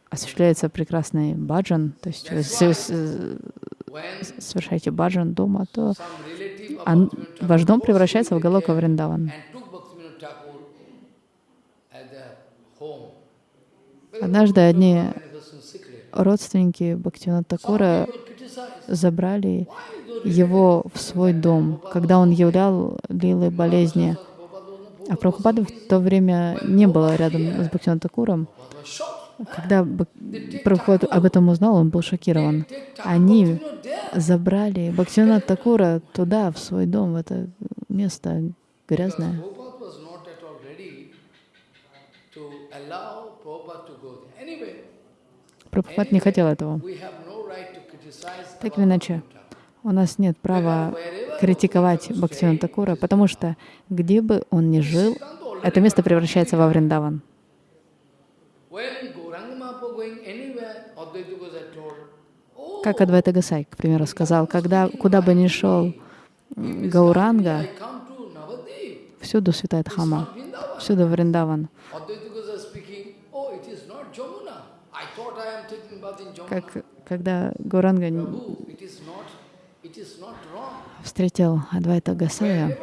осуществляется прекрасный баджан, то есть вы совершаете баджан дома, то ваш дом превращается в Галока Вриндаван. Однажды одни родственники Бхактивинода Такура забрали его в свой дом, когда он являл лилы болезни. А Прабхупада в то время не было рядом с Бхактивинодом Такуром. was shocked? Когда Прабхупада об этом узнал, он был шокирован. Они забрали Бхактивинода Такура туда, в свой дом, в это место грязное. Прабхупад не хотел этого. Так или иначе. У нас нет права критиковать Бхактивинода Такура, потому что где бы он ни жил, это место превращается во Вриндаван. Как Адвайта Гасай, к примеру, сказал, когда, куда бы ни шел Гауранга, всюду святая Дхама, всюду Вриндаван. Как, когда Гауранга встретил Адвайта Гасая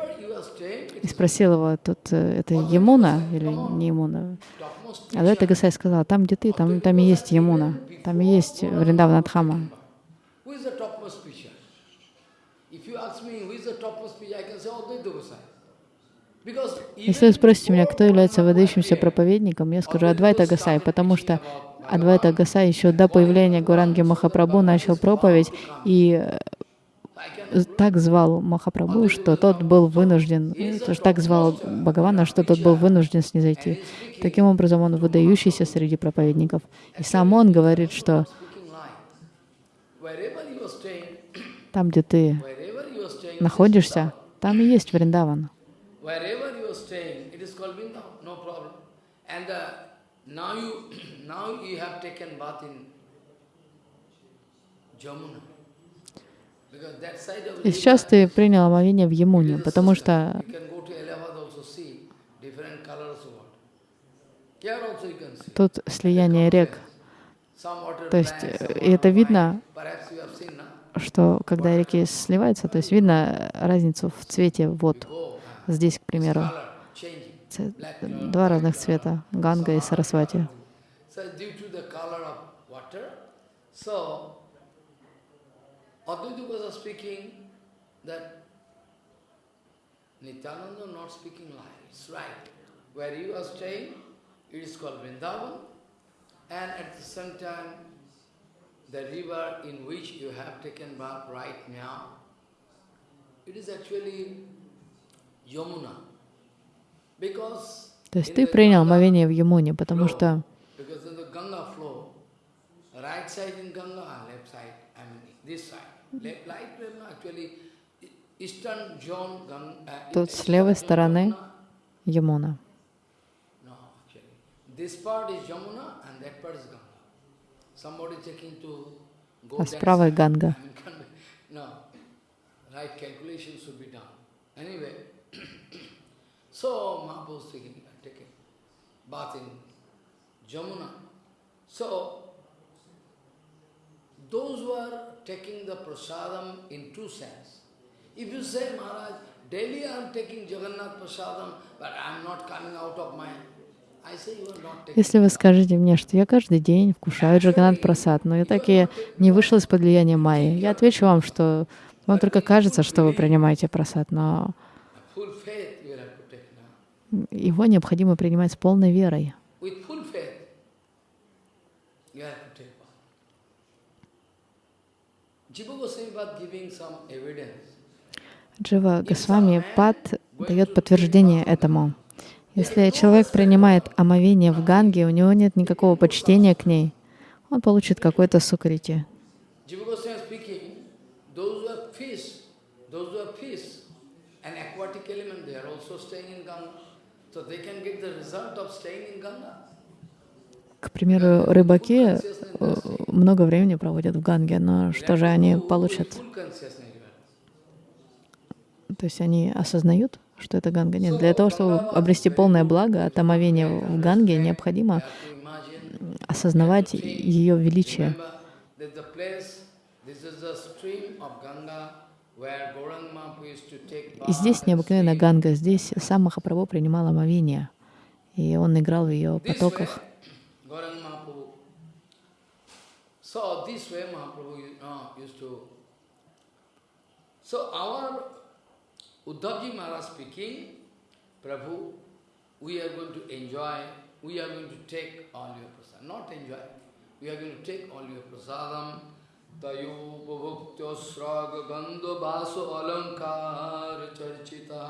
и спросил его, тут э, это Емуна или не Емуна? Адвайта Гасай сказал, там, где ты, там, там и есть Емуна, там и есть Вриндавана Дхама. Who is the topmost preacher? If you ask me who is the topmost preacher, I can say Advaita Gosai. Because Если вы спросите меня, кто является выдающимся проповедником, я скажу Адвайта Гасай, потому что Адвайта Гасай еще до появления Гуранги Махапрабху начал проповедь и э, так звал Махапрабху, что тот был вынужден, ну, так звал Бхагавана, что тот был вынужден снизойти. Таким образом, он выдающийся среди проповедников. И сам он говорит, что там, где ты находишься, там и есть Вриндаван. Now you have taken bath in Jamuna. Because that side of И сейчас ты принял омовение в Емуне, потому что тут слияние рек. То есть, black, э, и это видно, что когда реки сливаются, то есть видно разницу в цвете вод. Go, Здесь, к примеру, два разных цвета, Ганга и Сарасвати. So due to the color of water, so Advaita was speaking that Nityananda not speaking lie, it's right. Where you are staying, it is called Vrindavan, and at the same time, the river in which you have taken bath right now, it is actually Yamuna. Because То есть ты принял омовение в Емуне, потому что right side in Ganga, left side, I mean this side. E- Тут с левой стороны go А с правой. Ганга. I those who are taking the prasadam in two sense. If you say, Maharaj, daily I am taking Jagannath prasadam, but I am not coming out of my... Если вы скажете мне, что я каждый день вкушаю Джаганат Прасад, но я так и не вышел из-под влияния Майи, я отвечу вам, что вам только кажется, что вы принимаете прасад, но его необходимо принимать с полной верой. With full faith, you have to take bath. Jiva Goswami was giving some evidence. Джива Госвами Пад дает подтверждение этому. Если человек принимает омовение в Ганге, у него нет никакого почтения к ней, он получит какой-то сукрити. So they can get the result of staying in Ganga. К примеру, рыбаки э, много времени проводят в Ганге, но что же они получат? То есть они осознают, что это Ганга? Нет. Для того, чтобы обрести полное благо от омовения в Ганге, необходимо осознавать ее величие. И здесь sleep. Ганга, здесь сам Махапрабху принимал омовение, и он играл в ее потоках. So this way Mahaprabhu uh, used to. So our Uddhavji Maharaj speaking, Prabhu, we are going to enjoy, we are going to take all your prasad. Not enjoy, we are going to take all your prasadam तयोपभुक्त्यस्राग गंध वासो अलंकार चर्चिता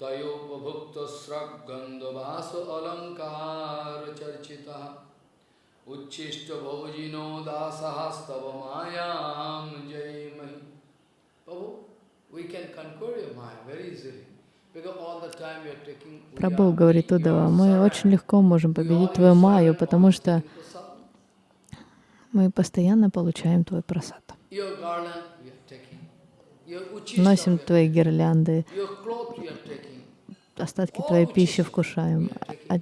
उच्छिष्ट भोजिनो दासस्तव मयाम जय मही तयोपभुक्त स्रग गंध वासो अलंकार चर्चिता उच्छिष्ट भोजिनो दासस्तव मायाम जय मही Prabhu, we can conquer your mind very easily. Прабху говорит Удава, мы очень легко можем победить твою майю, потому что мы постоянно получаем твой просад. Носим твои гирлянды, остатки твоей пищи вкушаем, а,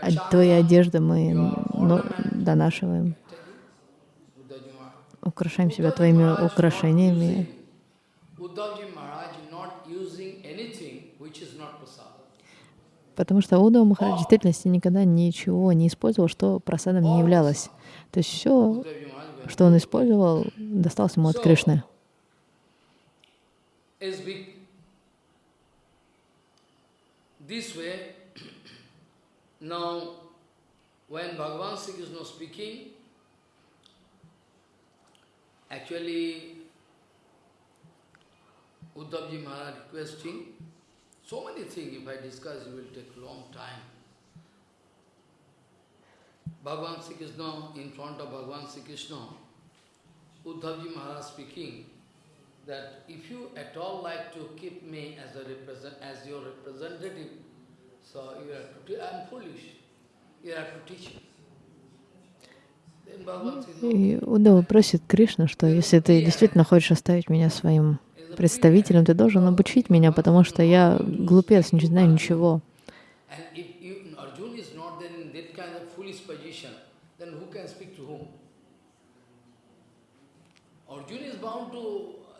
а твои одежды мы ну, донашиваем, украшаем себя твоими украшениями. Потому что Удава Махарадж в действительности никогда ничего не использовал, что просадом не являлось. То есть все, что он использовал, досталось ему от Кришны. Actually, Uddhavji Maharaj requesting So many things, if I discuss, it will take long time. Bhagavan Sri Krishna, in front of Bhagavan Sri Krishna, Uddhavji Maharaj speaking that if you at all like to keep me as a represent as your representative, so you have to I am foolish. You have to teach me. И Удава просит Кришна, что если ты действительно хочешь оставить меня своим представителем, ты должен обучить меня, потому что я глупец, не знаю ничего.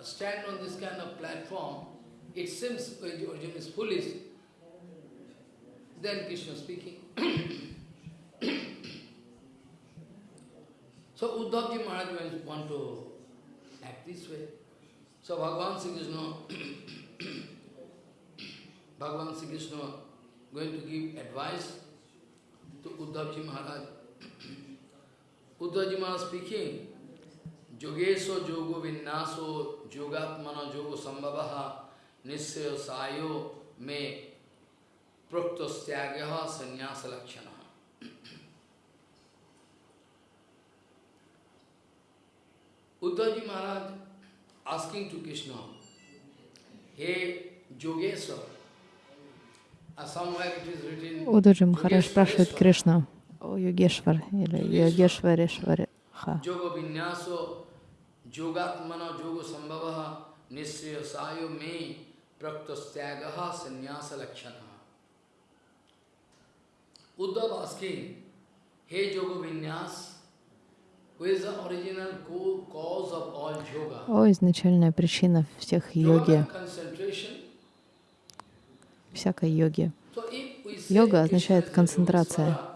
Stand on this kind of platform, it seems Arjuna is foolish. Then Krishna speaking. so Uddhavji Maharaj want to act this way. So Bhagavan Sri Krishna, Bhagavan Sri Krishna going to give advice to Uddhavji Maharaj. Uddhavji Maharaj speaking, Yogeso yogo vinnaso yogatmana yogo sambhavaha nissayo sayo me praktostyagyaha sannyasa lakshana. Uddhavji Maharaj asking to Krishna, hey Yogesa, Удаджи Махарадж спрашивает Кришна о Йогешвар или Йогешварешвареха. Yogatmana yoga sambhavaha nisriya sayo me praktastagaha sannyasa lakshana. Uddhav asking, hey yoga vinyas, О, изначальная причина всех йоги, всякой йоги. Йога означает концентрация.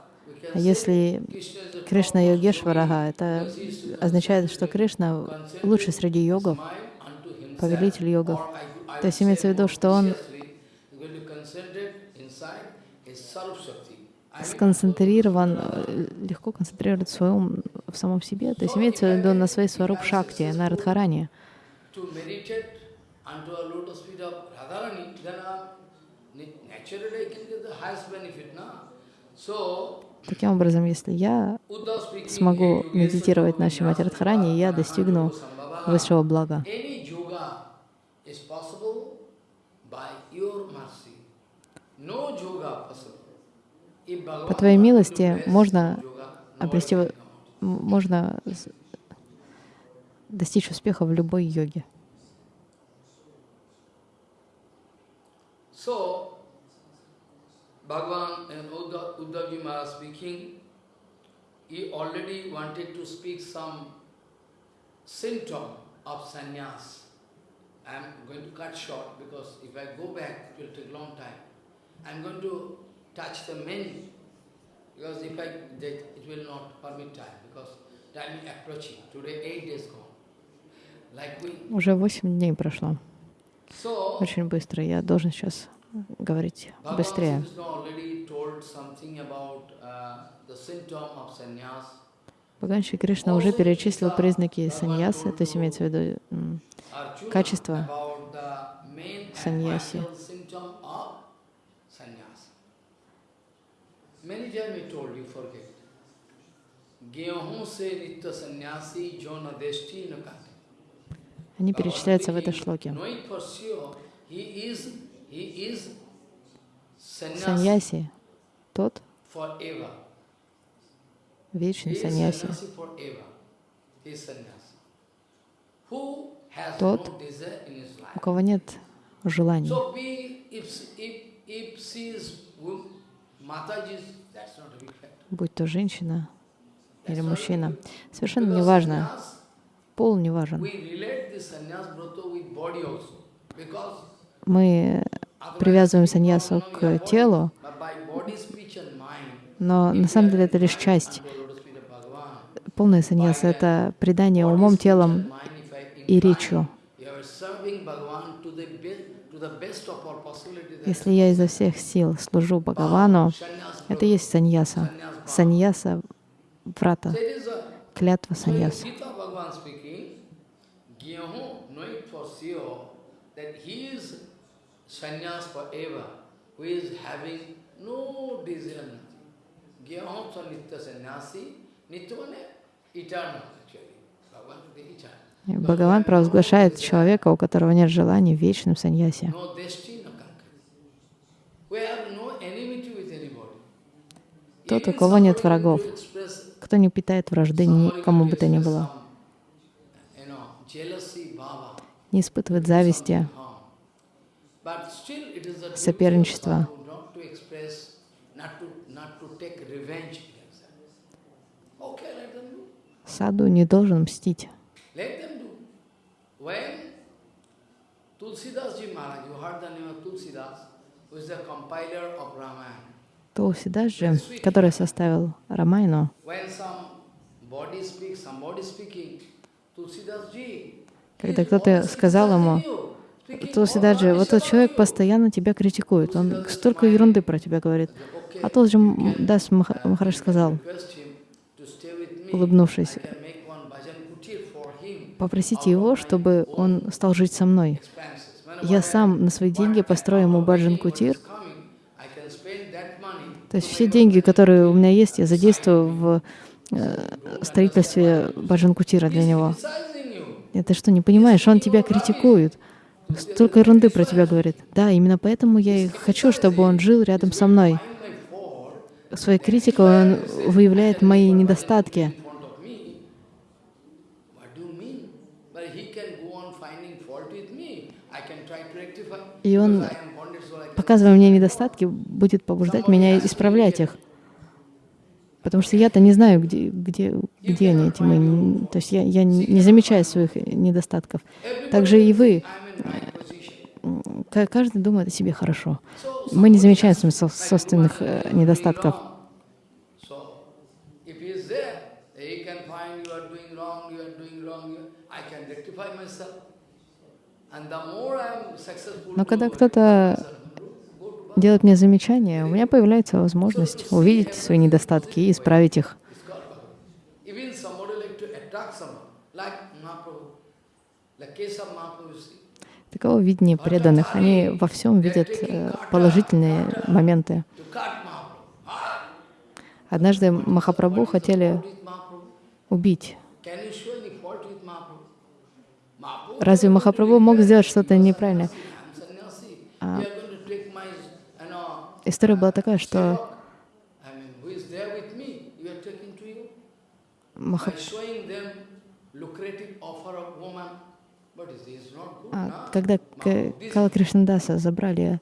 Если Кришна Йогешварага, это означает, что Кришна лучший среди йогов, повелитель йогов. То есть имеется в виду, что он сконцентрирован, легко концентрирует свой ум в самом себе. То есть имеется в виду на своей сваруп шакти, на Радхаране. Таким образом, если я смогу медитировать на Шимати Радхарани, я достигну высшего блага. По Твоей милости можно обрести, можно достичь успеха в любой йоге. So, Bhagavan and Uddhavji Maharaj speaking, he already wanted to speak some symptom of sannyas. I am going to cut short because if I go back, it will take a long time. I am going to touch the main, because if I it will not permit time, because time is approaching. Today eight days gone. Like we... Уже восемь дней прошло. Очень быстро. Я должен сейчас говорить быстрее. Uh. Бхагаван Шри Кришна уже перечислил признаки саньясы, то есть имеется в виду Качество саньяси. Они перечисляются в этой шлоке. Саньяси — тот вечный саньяси, Тот, у кого нет желаний. Factor. будь то женщина или мужчина. Совершенно не важно, пол не важен. Мы привязываем саньясу к телу, но на самом деле это лишь часть. Полная саньяса — это предание умом, телом и речью. Если я изо всех сил служу Бхагавану, это есть саньяса. Саньяса — врата, клятва саньяса. Sannyas forever, who is having no desire, nothing. Gyaham sa nitya sannyasi, nitya means eternal actually. Bhagavan the eternal. Бхагаван провозглашает человека, у которого нет желаний, в вечном саньясе. Тот, у кого нет врагов, кто не питает вражды никому бы то ни было, не испытывает зависти, do. саду не должен мстить. Же, который составил Рамайну, когда кто-то сказал ему, Тулсидаджи, вот этот человек постоянно тебя критикует, он столько ерунды про тебя говорит. А Тулсиджи Дас Маха- Махарадж сказал, улыбнувшись, попросите его, чтобы он стал жить со мной. Я сам на свои деньги построю ему баджан кутир. То есть все деньги, которые у меня есть, я задействую в э, строительстве баджан кутира для него. Это что, не понимаешь? Он тебя критикует. Столько ерунды про тебя говорит. Да, именно поэтому я и хочу, чтобы он жил рядом со мной. Своей критикой он выявляет мои недостатки. И он, показывая мне недостатки, будет побуждать меня исправлять их. Потому что я-то не знаю, где, где, где они, эти мои... То есть я, я не замечаю своих недостатков. Также и вы. Каждый думает о себе хорошо. Мы не замечаем своих со- собственных э, недостатков. Но когда кто-то делает мне замечание, у меня появляется возможность увидеть свои недостатки и исправить их. Like to Таково видение преданных. Они во всем видят э, положительные моменты. Однажды Махапрабху хотели убить. Разве Махапрабху мог сделать что-то неправильное? Know, История была такая, что I mean, who is there with me? You are taking to you. Маха- By showing them lucrative offer of woman, but it is not good. А, когда Кала Кришнадаса забрали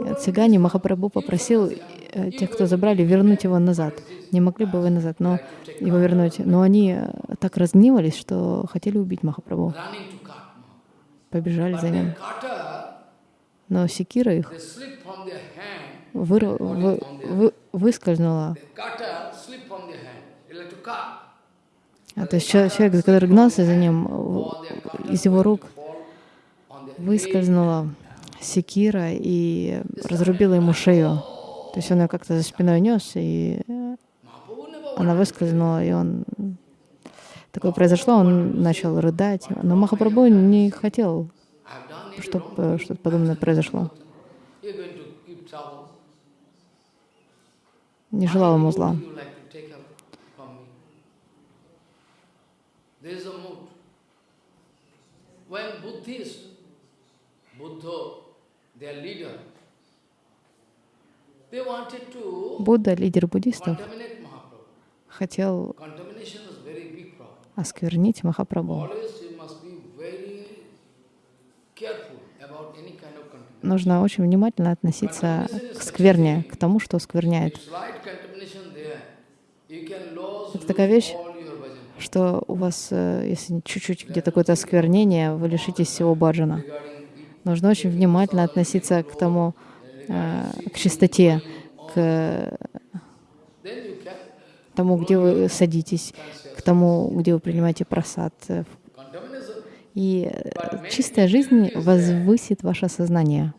э, цыгане, Махапрабху попросил э, тех, кто забрали, вернуть его назад. Не могли бы вы назад, но его вернуть. Но они э, так разгневались, что хотели убить Махапрабху. Побежали за ним. Но секира их выр- вы- вы- выскользнула. А, то есть чел- человек, который гнался за ним, из его рук выскользнула секира и разрубила ему шею. То есть он ее как-то за спиной нес, и она выскользнула, и он... Такое произошло, он начал рыдать. Но Махапрабху не хотел, чтобы что-то подобное произошло. Не желал ему зла. Будда, лидер буддистов, хотел осквернить Махапрабху. Нужно очень внимательно относиться к скверне, к тому, что скверняет. Это такая вещь, что у вас, э, если чуть-чуть где-то какое-то осквернение, вы лишитесь всего баджана. Нужно очень внимательно относиться к тому, э, к чистоте, к тому, где вы садитесь, к тому, где вы принимаете просад. И чистая жизнь возвысит ваше сознание.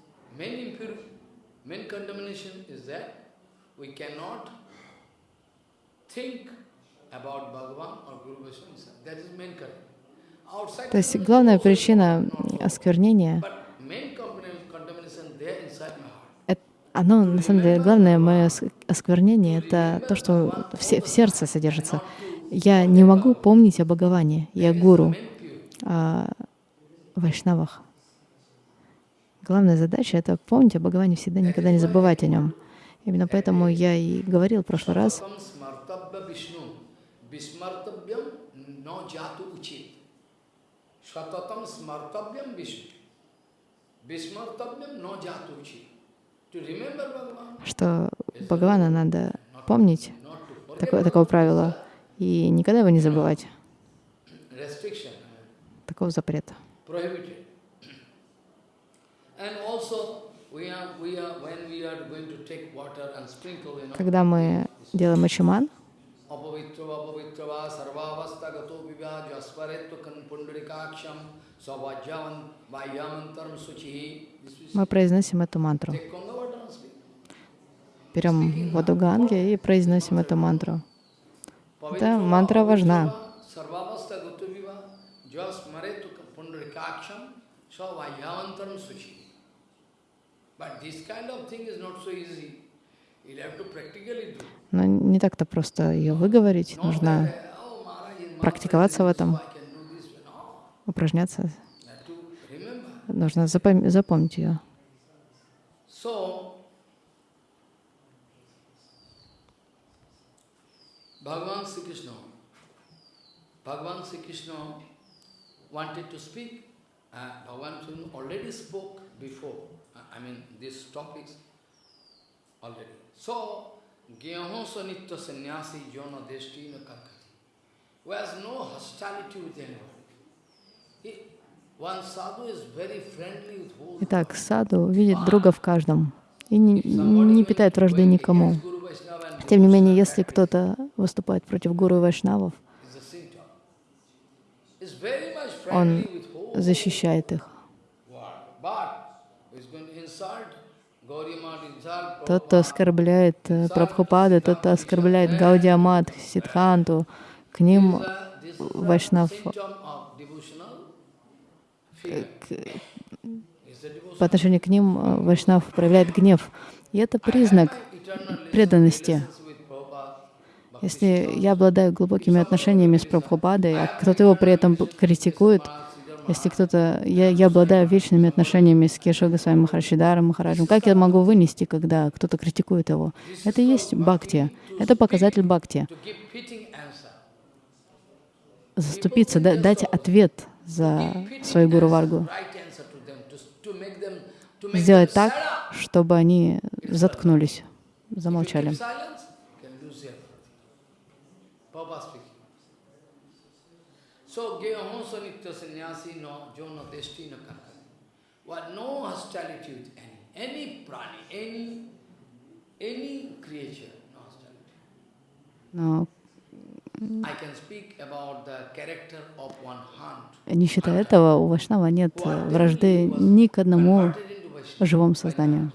То есть главная причина осквернения оно, на самом деле, главное мое осквернение — это то, что в, в сердце содержится. Я не могу помнить о Бхагаване, я гуру, о вайшнавах. Главная задача — это помнить о Бхагаване всегда, никогда не забывать о нем. Именно поэтому я и говорил в прошлый раз, что Бхагавана надо помнить, такое, такого правила, и никогда его не забывать. Такого запрета. Когда мы делаем ачиман, мы произносим эту мантру. Берем воду Ганги и произносим эту мантру. Эта мантра важна. Но не так-то просто ее выговорить, нужно практиковаться в этом, упражняться. Нужно запом запомнить ее. Bhagavan Sri Krishna, Bhagavan Sri Krishna wanted to speak. Uh, Bhagavan Sri Krishna already spoke before, uh, I mean, these topics already. So, Gyaho Sanitya Sannyasi Jona Deshti na Kankati, who has no hostility with anybody. He, Итак, саду видит друга в каждом и не, не питает вражды никому. Тем не менее, если кто-то выступает против гуру и вайшнавов, он защищает их. Тот, кто оскорбляет э, Прабхупада, тот, кто оскорбляет Гаудиамат, Сидханту, к ним Вайшнав по отношению к ним э, Вайшнав проявляет гнев. И это признак преданности. Если я обладаю глубокими отношениями с Прабхупадой, а кто-то его при этом критикует, если кто-то... Я, я обладаю вечными отношениями с Кешо Госвами Махарашидаром, Махараджем, как я могу вынести, когда кто-то критикует его? Это и есть бхакти. Это показатель бхакти. Заступиться, дать ответ за свою Гуру Варгу. Сделать так, чтобы они заткнулись замолчали. So, Gehamosa Nitya Sannyasi no Jona Desti no Kankani. What no hostility with any, any prani, any, any creature, no hostility. No. I can speak about the character of one hunt. Не считая этого, у Вашнава нет вражды ни к одному живому созданию.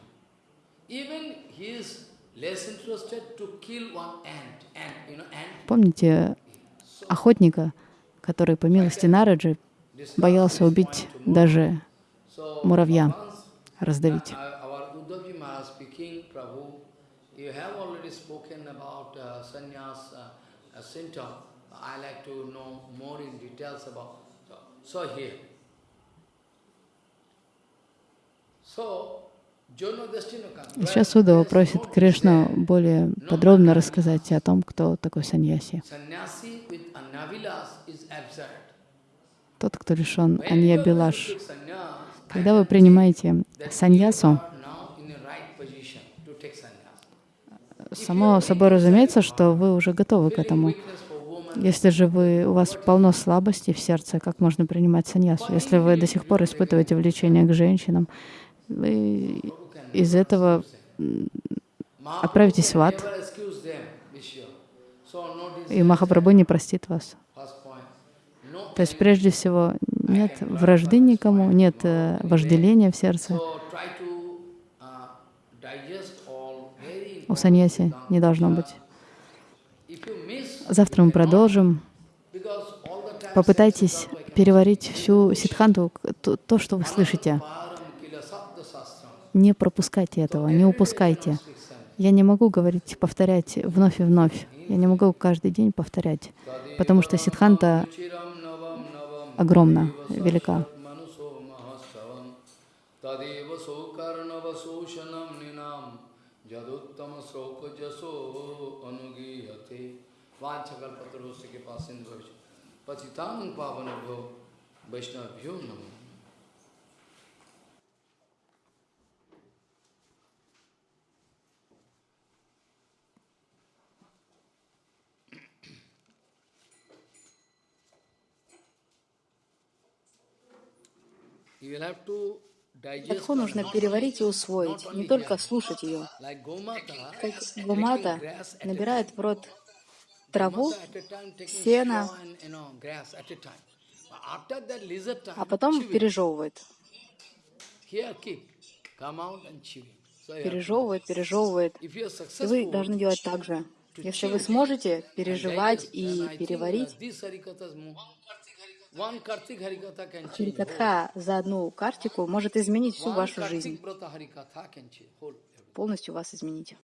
Even he is less interested to kill one ant. Ant, you know, ant. Помните охотника, который по милости Нараджи боялся убить даже муравья, раздавить. uh, uh, uh, uh, Сейчас Удова просит Кришну более подробно рассказать о том, кто такой саньяси. Тот, кто лишен анья-билаш. Когда вы принимаете саньясу, само собой разумеется, что вы уже готовы к этому. Если же вы, у вас полно слабости в сердце, как можно принимать саньясу? Если вы до сих пор испытываете влечение к женщинам, вы из этого отправитесь в ад, и Махапрабху не простит вас. То есть, прежде всего, нет вражды никому, нет э, вожделения в сердце. У саньяси не должно быть. Завтра мы продолжим. Попытайтесь переварить всю ситханту, то, что вы слышите. Не пропускайте этого, не упускайте. Я не могу говорить, повторять вновь и вновь. Я не могу каждый день повторять, потому что navam огромна, велика. sokarnava soshanam ninam jaduttama soka jaso Катху нужно переварить и усвоить, не только слушать ее. Как a набирает в рот траву, сено, а потом пережевывает. Пережевывает, пережевывает. И вы должны делать так же. Если вы сможете переживать и переварить, Харикатха за одну картику может изменить всю вашу жизнь, полностью вас изменить.